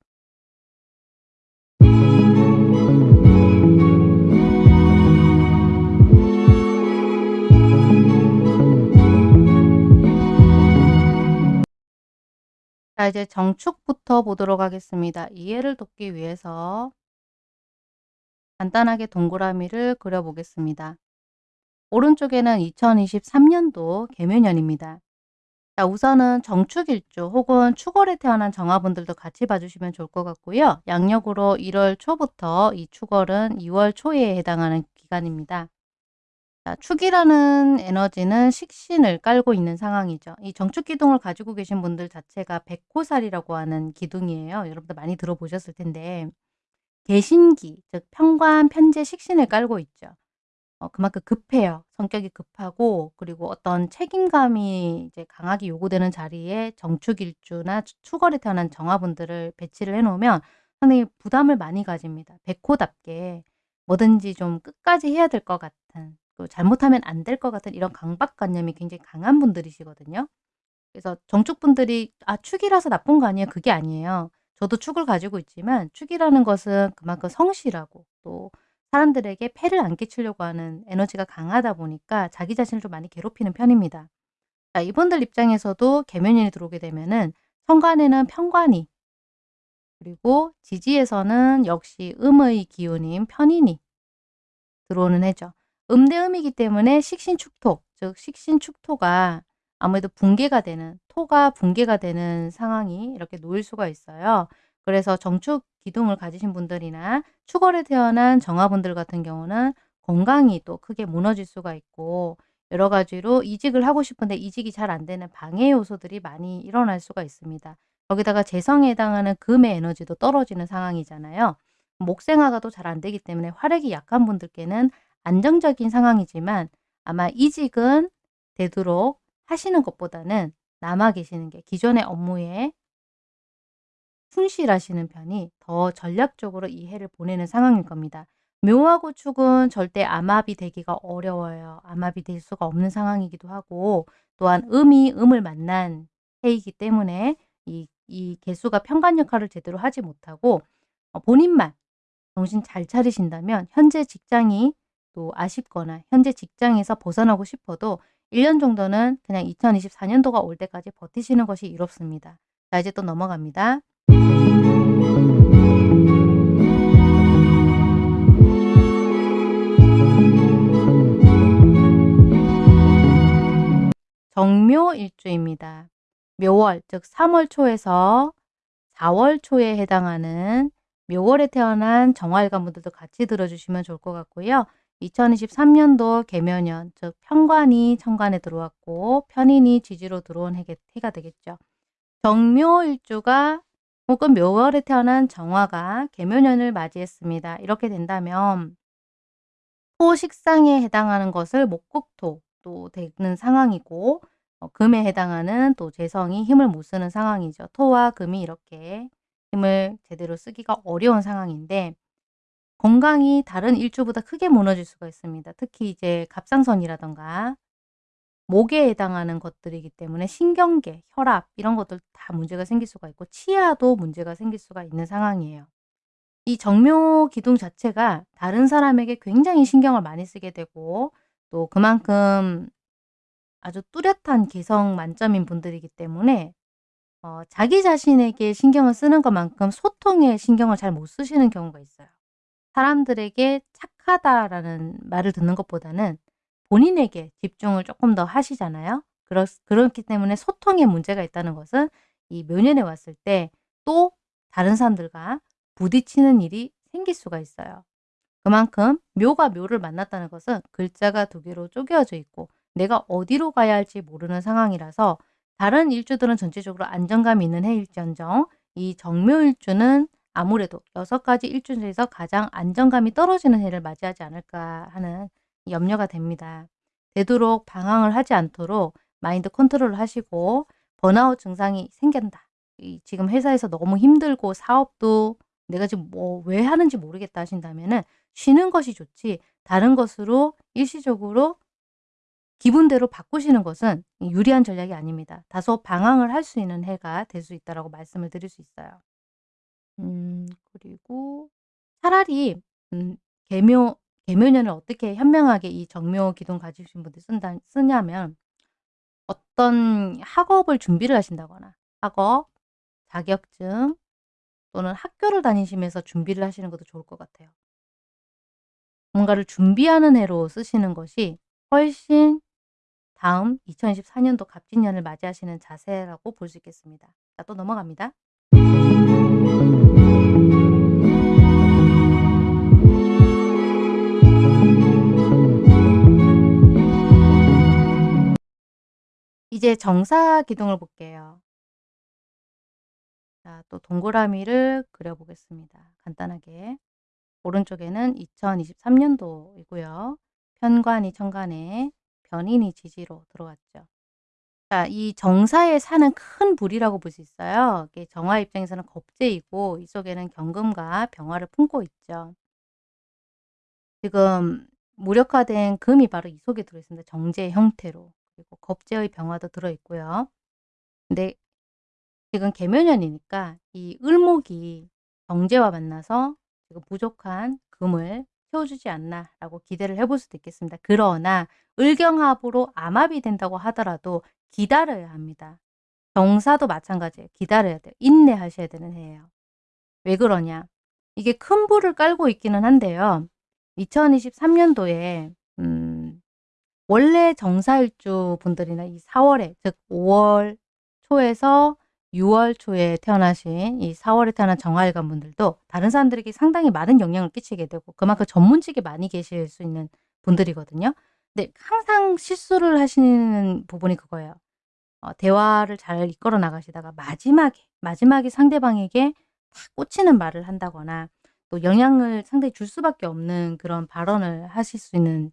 자 이제 정축부터 보도록 하겠습니다. 이해를 돕기 위해서 간단하게 동그라미를 그려보겠습니다. 오른쪽에는 2023년도 개묘년입니다. 자 우선은 정축일주 혹은 축월에 태어난 정화분들도 같이 봐주시면 좋을 것 같고요. 양력으로 1월 초부터 이 축월은 2월 초에 해당하는 기간입니다. 자, 축이라는 에너지는 식신을 깔고 있는 상황이죠. 이 정축 기둥을 가지고 계신 분들 자체가 백호살이라고 하는 기둥이에요. 여러분들 많이 들어보셨을 텐데 개신기, 즉 편관, 편재, 식신을 깔고 있죠. 어, 그만큼 급해요. 성격이 급하고 그리고 어떤 책임감이 이제 강하게 요구되는 자리에 정축일주나 추월에 태어난 정화분들을 배치를 해놓으면 상당히 부담을 많이 가집니다. 백호답게 뭐든지 좀 끝까지 해야 될 것 같은 또 잘못하면 안 될 것 같은 이런 강박관념이 굉장히 강한 분들이시거든요. 그래서 정축분들이 아 축이라서 나쁜 거 아니에요. 그게 아니에요. 저도 축을 가지고 있지만 축이라는 것은 그만큼 성실하고 또 사람들에게 폐를 안 끼치려고 하는 에너지가 강하다 보니까 자기 자신을 좀 많이 괴롭히는 편입니다. 자, 이분들 입장에서도 개면인이 들어오게 되면은 천간에는 편관이 그리고 지지에서는 역시 음의 기운인 편인이 들어오는 해죠. 음대음이기 때문에 식신축토, 즉 식신축토가 아무래도 붕괴가 되는, 토가 붕괴가 되는 상황이 이렇게 놓일 수가 있어요. 그래서 정축 기둥을 가지신 분들이나 축월에 태어난 정화분들 같은 경우는 건강이 또 크게 무너질 수가 있고 여러 가지로 이직을 하고 싶은데 이직이 잘 안 되는 방해 요소들이 많이 일어날 수가 있습니다. 거기다가 재성에 해당하는 금의 에너지도 떨어지는 상황이잖아요. 목생화가 또 잘 안 되기 때문에 화력이 약한 분들께는 안정적인 상황이지만 아마 이직은 되도록 하시는 것보다는 남아 계시는 게 기존의 업무에 충실하시는 편이 더 전략적으로 이 해를 보내는 상황일 겁니다. 묘하고 축은 절대 암합이 되기가 어려워요. 암합이 될 수가 없는 상황이기도 하고 또한 음이 음을 만난 해이기 때문에 이, 이 개수가 편관 역할을 제대로 하지 못하고 어, 본인만 정신 잘 차리신다면 현재 직장이 또 아쉽거나 현재 직장에서 벗어나고 싶어도 1년 정도는 그냥 2024년도가 올 때까지 버티시는 것이 이롭습니다. 자 이제 또 넘어갑니다. 정묘일주입니다. 묘월 즉 3월 초에서 4월 초에 해당하는 묘월에 태어난 정화일관 분들도 같이 들어주시면 좋을 것 같고요. 2023년도 개묘년, 즉 편관이 천간에 들어왔고 편인이 지지로 들어온 해가, 해가 되겠죠. 정묘일주가 혹은 묘월에 태어난 정화가 개묘년을 맞이했습니다. 이렇게 된다면 토식상에 해당하는 것을 목국토 또 되는 상황이고 어, 금에 해당하는 또 재성이 힘을 못 쓰는 상황이죠. 토와 금이 이렇게 힘을 제대로 쓰기가 어려운 상황인데 건강이 다른 일주보다 크게 무너질 수가 있습니다. 특히 이제 갑상선이라던가 목에 해당하는 것들이기 때문에 신경계, 혈압 이런 것들 다 문제가 생길 수가 있고 치아도 문제가 생길 수가 있는 상황이에요. 이 정묘 기둥 자체가 다른 사람에게 굉장히 신경을 많이 쓰게 되고 또 그만큼 아주 뚜렷한 개성 만점인 분들이기 때문에 어, 자기 자신에게 신경을 쓰는 것만큼 소통에 신경을 잘 못 쓰시는 경우가 있어요. 사람들에게 착하다라는 말을 듣는 것보다는 본인에게 집중을 조금 더 하시잖아요. 그렇, 그렇기 때문에 소통에 문제가 있다는 것은 이 묘년에 왔을 때 또 다른 사람들과 부딪히는 일이 생길 수가 있어요. 그만큼 묘가 묘를 만났다는 것은 글자가 두 개로 쪼개어져 있고 내가 어디로 가야 할지 모르는 상황이라서 다른 일주들은 전체적으로 안정감이 있는 해일지언정 이 정묘일주는 아무래도 여섯 가지 일주 중에서 가장 안정감이 떨어지는 해를 맞이하지 않을까 하는 염려가 됩니다. 되도록 방황을 하지 않도록 마인드 컨트롤을 하시고 번아웃 증상이 생긴다. 지금 회사에서 너무 힘들고 사업도 내가 지금 뭐 왜 하는지 모르겠다 하신다면은 쉬는 것이 좋지 다른 것으로 일시적으로 기분대로 바꾸시는 것은 유리한 전략이 아닙니다. 다소 방황을 할 수 있는 해가 될 수 있다라고 말씀을 드릴 수 있어요. 음 그리고 차라리 음 개묘 개묘년을 어떻게 현명하게 이 정묘 기둥 가지신 분들이 쓴다 쓰냐면 어떤 학업을 준비를 하신다거나 학업, 자격증 또는 학교를 다니시면서 준비를 하시는 것도 좋을 것 같아요. 뭔가를 준비하는 해로 쓰시는 것이 훨씬 다음 2024년도 갑진년을 맞이하시는 자세라고 볼 수 있겠습니다. 자, 또 넘어갑니다. 이제 정사 기둥을 볼게요. 자, 또 동그라미를 그려보겠습니다. 간단하게. 오른쪽에는 2023년도이고요. 편관이 천간에 변인이 지지로 들어왔죠. 자, 이 정사에 사는 큰 불이라고 볼 수 있어요. 정화 입장에서는 겁재이고 이 속에는 경금과 병화를 품고 있죠. 지금 무력화된 금이 바로 이 속에 들어있습니다. 정제 형태로. 그리고 겁재의 병화도 들어있고요. 근데 지금 개묘년이니까 이 을목이 정제와 만나서 지금 부족한 금을 채워주지 않나 라고 기대를 해볼 수도 있겠습니다. 그러나 을경합으로 암합이 된다고 하더라도 기다려야 합니다. 정사도 마찬가지예요. 기다려야 돼요. 인내하셔야 되는 해예요. 왜 그러냐? 이게 큰 불을 깔고 있기는 한데요. 2023년도에 음, 원래 정사일주 분들이나 이 4월에 즉 5월 초에서 6월 초에 태어나신 이 4월에 태어난 정화일관 분들도 다른 사람들에게 상당히 많은 영향을 끼치게 되고 그만큼 전문직에 많이 계실 수 있는 분들이거든요. 근데 항상 실수를 하시는 부분이 그거예요. 어, 대화를 잘 이끌어 나가시다가 마지막에 마지막에 상대방에게 탁 꽂히는 말을 한다거나 또 영향을 상당히 줄 수밖에 없는 그런 발언을 하실 수 있는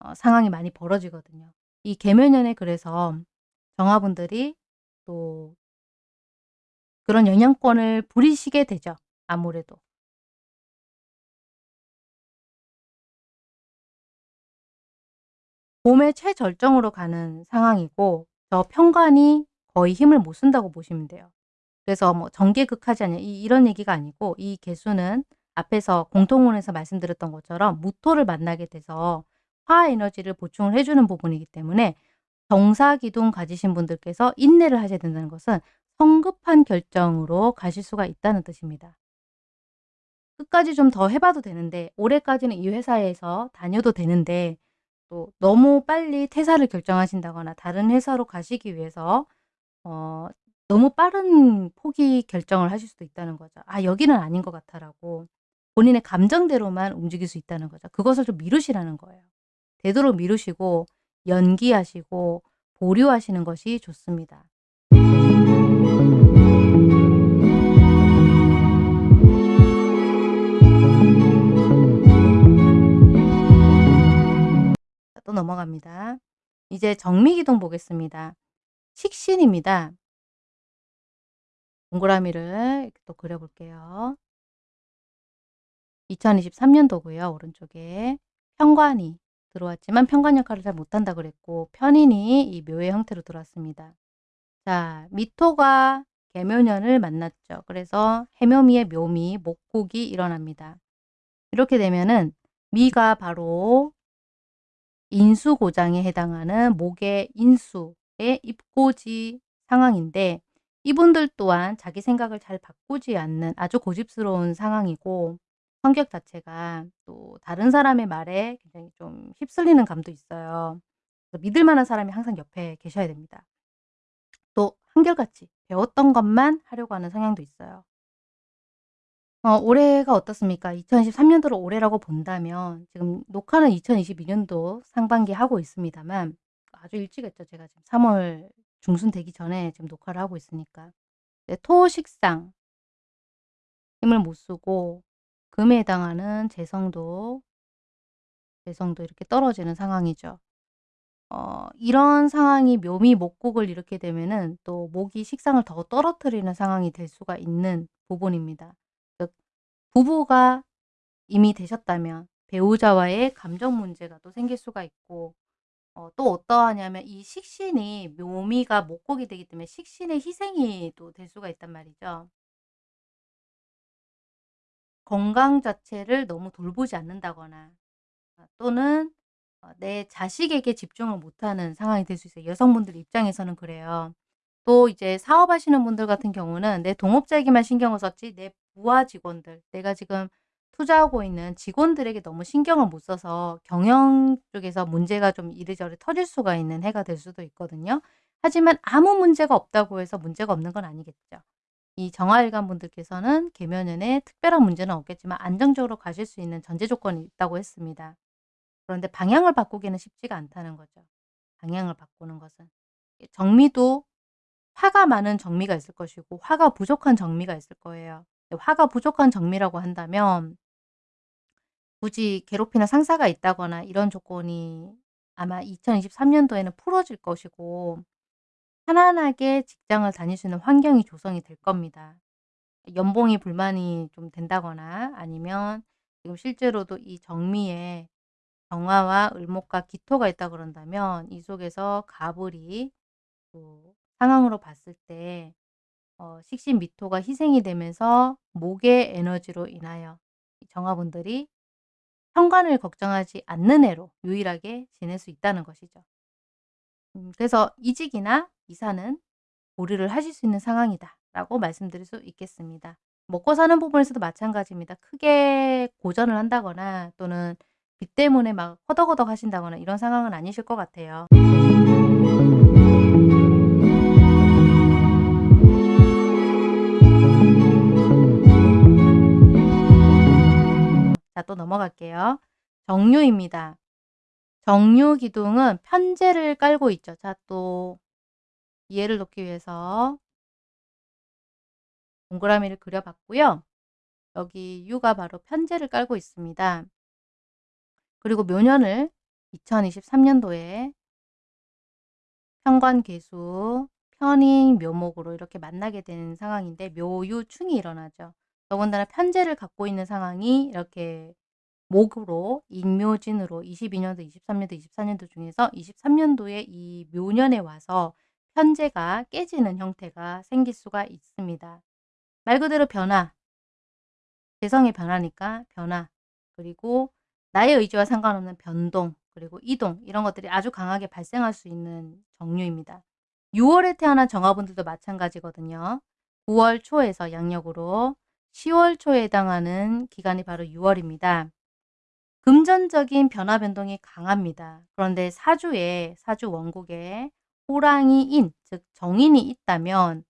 어, 상황이 많이 벌어지거든요. 이 개묘년에 그래서 정화분들이 또 그런 영향권을 부리시게 되죠. 아무래도. 봄의 최절정으로 가는 상황이고 저 편관이 거의 힘을 못 쓴다고 보시면 돼요. 그래서 뭐 정계극하지 않냐 이, 이런 얘기가 아니고 이 개수는 앞에서 공통원에서 말씀드렸던 것처럼 무토를 만나게 돼서 화 에너지를 보충을 해주는 부분이기 때문에 정사기둥 가지신 분들께서 인내를 하셔야 된다는 것은 성급한 결정으로 가실 수가 있다는 뜻입니다. 끝까지 좀 더 해봐도 되는데 올해까지는 이 회사에서 다녀도 되는데 또 너무 빨리 퇴사를 결정하신다거나 다른 회사로 가시기 위해서 어, 너무 빠른 포기 결정을 하실 수도 있다는 거죠. '아 여기는 아닌 것 같아.'라고 본인의 감정대로만 움직일 수 있다는 거죠. 그것을 좀 미루시라는 거예요. 되도록 미루시고 연기하시고 보류하시는 것이 좋습니다. 또 넘어갑니다. 이제 정미기둥 보겠습니다. 식신입니다. 동그라미를 또 그려 볼게요. 2023년도고요. 오른쪽에 편관이 들어왔지만 편관 역할을 잘 못한다 그랬고 편인이 이 묘의 형태로 들어왔습니다. 자, 미토가 개묘년을 만났죠. 그래서 해묘미의 묘미, 목국이 일어납니다. 이렇게 되면은 미가 바로 인수고장에 해당하는 목의 인수의 입고지 상황인데 이분들 또한 자기 생각을 잘 바꾸지 않는 아주 고집스러운 상황이고 성격 자체가 또 다른 사람의 말에 굉장히 좀 휩쓸리는 감도 있어요. 믿을 만한 사람이 항상 옆에 계셔야 됩니다. 또 한결같이 배웠던 것만 하려고 하는 성향도 있어요. 어 올해가 어떻습니까? 2023년도를 올해라고 본다면 지금 녹화는 2022년도 상반기에 하고 있습니다만 아주 일찍 했죠. 제가 지금 3월 중순 되기 전에 지금 녹화를 하고 있으니까. 네, 토식상 힘을 못 쓰고 금에 해당하는 재성도 재성도 이렇게 떨어지는 상황이죠. 어 이런 상황이 묘미 목국을 이렇게 되면은 또 목이 식상을 더 떨어뜨리는 상황이 될 수가 있는 부분입니다. 즉 부부가 이미 되셨다면 배우자와의 감정 문제가 또 생길 수가 있고 어 또 어떠하냐면 이 식신이 묘미가 목국이 되기 때문에 식신의 희생이 또 될 수가 있단 말이죠. 건강 자체를 너무 돌보지 않는다거나 아 또는 어내 자식에게 집중을 못하는 상황이 될 수 있어요. 여성분들 입장에서는 그래요. 또 이제 사업하시는 분들 같은 경우는 '내 동업자에게만 신경을 썼지 내 부하 직원들 내가 지금 투자하고 있는 직원들에게 너무 신경을 못 써서 경영 쪽에서 문제가 좀 이리저리 터질 수가 있는 해가 될 수도 있거든요. 하지만 아무 문제가 없다고 해서 문제가 없는 건 아니겠죠. 이 정화일관 분들께서는 계면연에 특별한 문제는 없겠지만 안정적으로 가실 수 있는 전제 조건이 있다고 했습니다. 그런데 방향을 바꾸기는 쉽지가 않다는 거죠. 방향을 바꾸는 것은. 정미도 화가 많은 정미가 있을 것이고 화가 부족한 정미가 있을 거예요. 화가 부족한 정미라고 한다면 굳이 괴롭히는 상사가 있다거나 이런 조건이 아마 2023년도에는 풀어질 것이고 편안하게 직장을 있는 환경이 조성이 될 겁니다. 연봉이 불만이 좀 된다거나 아니면 지금 실제로도 이 정미에 정화와 을목과 기토가 있다 그런다면 이 속에서 가불이 또 상황으로 봤을 때 어, 식신 미토가 희생이 되면서 목의 에너지로 인하여 정화분들이 현관을 걱정하지 않는 애로 유일하게 지낼 수 있다는 것이죠. 음, 그래서 이직이나 이사는 고려를 하실 수 있는 상황이다 라고 말씀드릴 수 있겠습니다. 먹고 사는 부분에서도 마찬가지입니다. 크게 고전을 한다거나 또는 빚 때문에 막 허덕허덕 하신다거나 이런 상황은 아니실 것 같아요. 자, 또 넘어갈게요. 정유입니다. 정유 기둥은 편제를 깔고 있죠. 자, 또 이해를 돕기 위해서 동그라미를 그려봤고요. 여기 유가 바로 편제를 깔고 있습니다. 그리고 묘년을 2023년도에 편관계수, 편인, 묘목으로 이렇게 만나게 되는 상황인데 묘유충이 일어나죠. 더군다나 편제를 갖고 있는 상황이 이렇게 목으로 인묘진으로 22년도, 23년도, 24년도 중에서 23년도에 이 묘년에 와서 편제가 깨지는 형태가 생길 수가 있습니다. 말 그대로 변화, 개성의 변화니까 변화, 그리고 나의 의지와 상관없는 변동, 그리고 이동 이런 것들이 아주 강하게 발생할 수 있는 정류입니다. 6월에 태어난 정화분들도 마찬가지거든요. 9월 초에서 양력으로 10월 초에 해당하는 기간이 바로 6월입니다. 금전적인 변화 변동이 강합니다. 그런데 사주에 사주 원국에 호랑이인 즉 정인이 있다면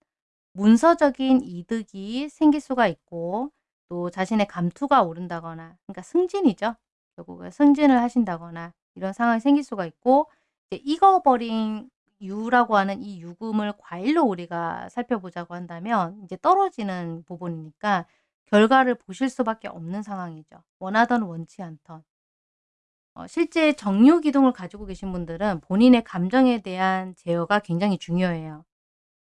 문서적인 이득이 생길 수가 있고 또 자신의 감투가 오른다거나 그러니까 승진이죠. 결국은 승진을 하신다거나 이런 상황이 생길 수가 있고 이제 익어버린 유라고 하는 이 유금을 과일로 우리가 살펴보자고 한다면 이제 떨어지는 부분이니까 결과를 보실 수밖에 없는 상황이죠. 원하던 원치 않던. 어 실제 정유 기둥을 가지고 계신 분들은 본인의 감정에 대한 제어가 굉장히 중요해요.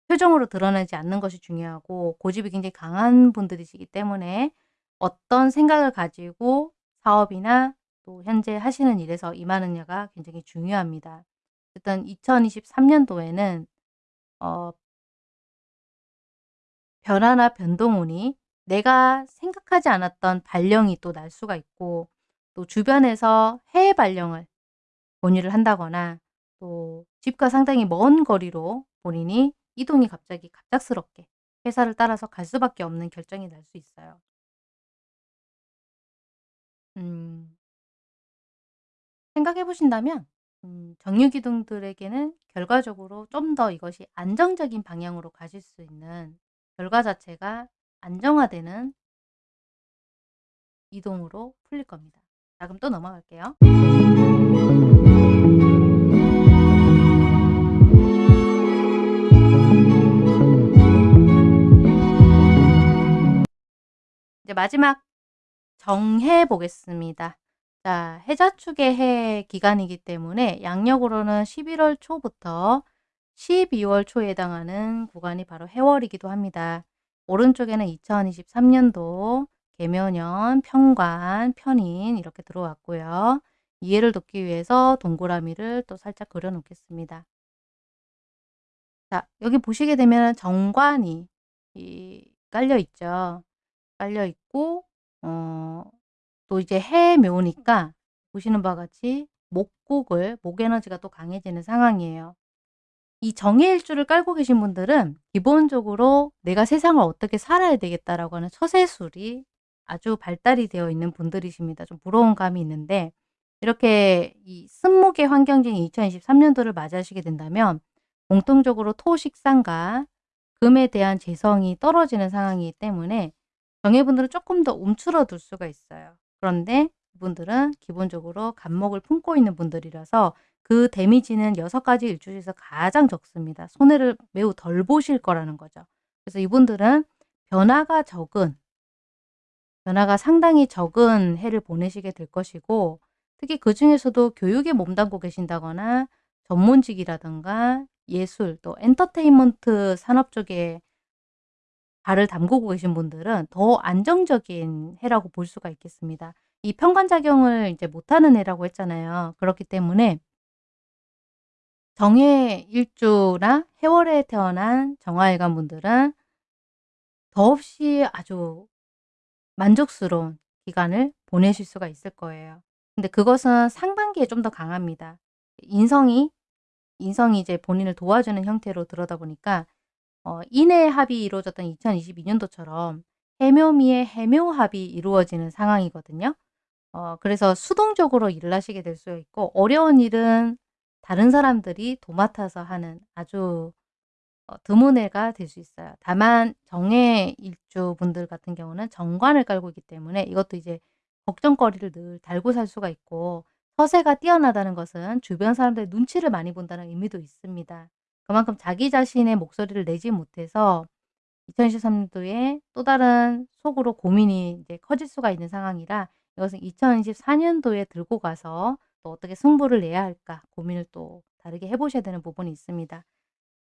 표정으로 드러나지 않는 것이 중요하고 고집이 굉장히 강한 분들이시기 때문에 어떤 생각을 가지고 사업이나 또 현재 하시는 일에서 임하느냐가 굉장히 중요합니다. 일단 2023 년도에는 어 변화나 변동운이 내가 생각하지 않았던 발령이 또 날 수가 있고 또 주변에서 해외 발령을 권유를 한다거나 또 집과 상당히 먼 거리로 본인이 이동이 갑자기 갑작스럽게 회사를 따라서 갈 수밖에 없는 결정이 날 수 있어요. 음. 생각해 보신다면 음 정유기둥들에게는 결과적으로 좀 더 이것이 안정적인 방향으로 가실 수 있는 결과 자체가 안정화되는 이동으로 풀릴 겁니다. 자 그럼 또 넘어갈게요. 이제 마지막 정해 보겠습니다. 자 해자축의 해 기간이기 때문에 양력으로는 11월 초부터 12월 초에 해당하는 구간이 바로 해월이기도 합니다. 오른쪽에는 2023 년도 개묘년, 평관, 편인 이렇게 들어왔고요. 이해를 돕기 위해서 동그라미를 또 살짝 그려 놓겠습니다. 자 여기 보시게 되면 정관이 이 깔려 있죠. 깔려 있고 어 또 이제 해묘니까 보시는 바와 같이 목국을 목 에너지가 또 강해지는 상황이에요. 이 정해일주를 깔고 계신 분들은 기본적으로 '내가 세상을 어떻게 살아야 되겠다.'라고 하는 처세술이 아주 발달이 되어 있는 분들이십니다. 좀 부러운 감이 있는데 이렇게 이 승목의 환경적인 2023 년도를 맞이하시게 된다면 공통적으로 토, 식상과 금에 대한 재성이 떨어지는 상황이기 때문에 정예분들은 조금 더 움츠러들 수가 있어요. 그런데 이분들은 기본적으로 간목을 품고 있는 분들이라서 그 데미지는 6 가지 일주 중에서 가장 적습니다. 손해를 매우 덜 보실 거라는 거죠. 그래서 이분들은 변화가 적은 변화가 상당히 적은 해를 보내시게 될 것이고 특히 그 중에서도 교육에 몸담고 계신다거나 전문직이라든가 예술 또 엔터테인먼트 산업 쪽에 발을 담그고 계신 분들은 더 안정적인 해라고 볼 수가 있겠습니다. 이 편관작용을 이제 못하는 해라고 했잖아요. 그렇기 때문에 정해 일주나 해월에 태어난 정화일관 분들은 더없이 아주 만족스러운 기간을 보내실 수가 있을 거예요. 근데 그것은 상반기에 좀 더 강합니다. 인성이 인성이 이제 본인을 도와주는 형태로 들어다 보니까 어 인의 합이 이루어졌던 2022 년도처럼 해묘미의 해묘합이 이루어지는 상황이거든요. 어 그래서 수동적으로 일을 하시게 될 수 있고 어려운 일은 다른 사람들이 도맡아서 하는 아주 어 드문 해가 될 수 있어요. 다만 정해 일주 분들 같은 경우는 정관을 깔고 있기 때문에 이것도 이제 걱정거리를 늘 달고 살 수가 있고 서세가 뛰어나다는 것은 주변 사람들의 눈치를 많이 본다는 의미도 있습니다. 그만큼 자기 자신의 목소리를 내지 못해서 2023 년도에 또 다른 속으로 고민이 이제 커질 수가 있는 상황이라 이것은 2024 년도에 들고 가서 또 어떻게 승부를 내야 할까 고민을 또 다르게 해 보셔야 되는 부분이 있습니다.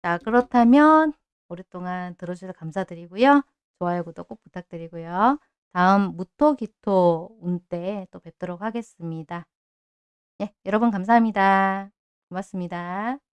자 그렇다면 오랫동안 들어 주셔서 감사드리고요. 좋아요, 구독 꼭 부탁드리고요. 다음 무토기토 운 때 또 뵙도록 하겠습니다. 예, 여러분 감사합니다. 고맙습니다.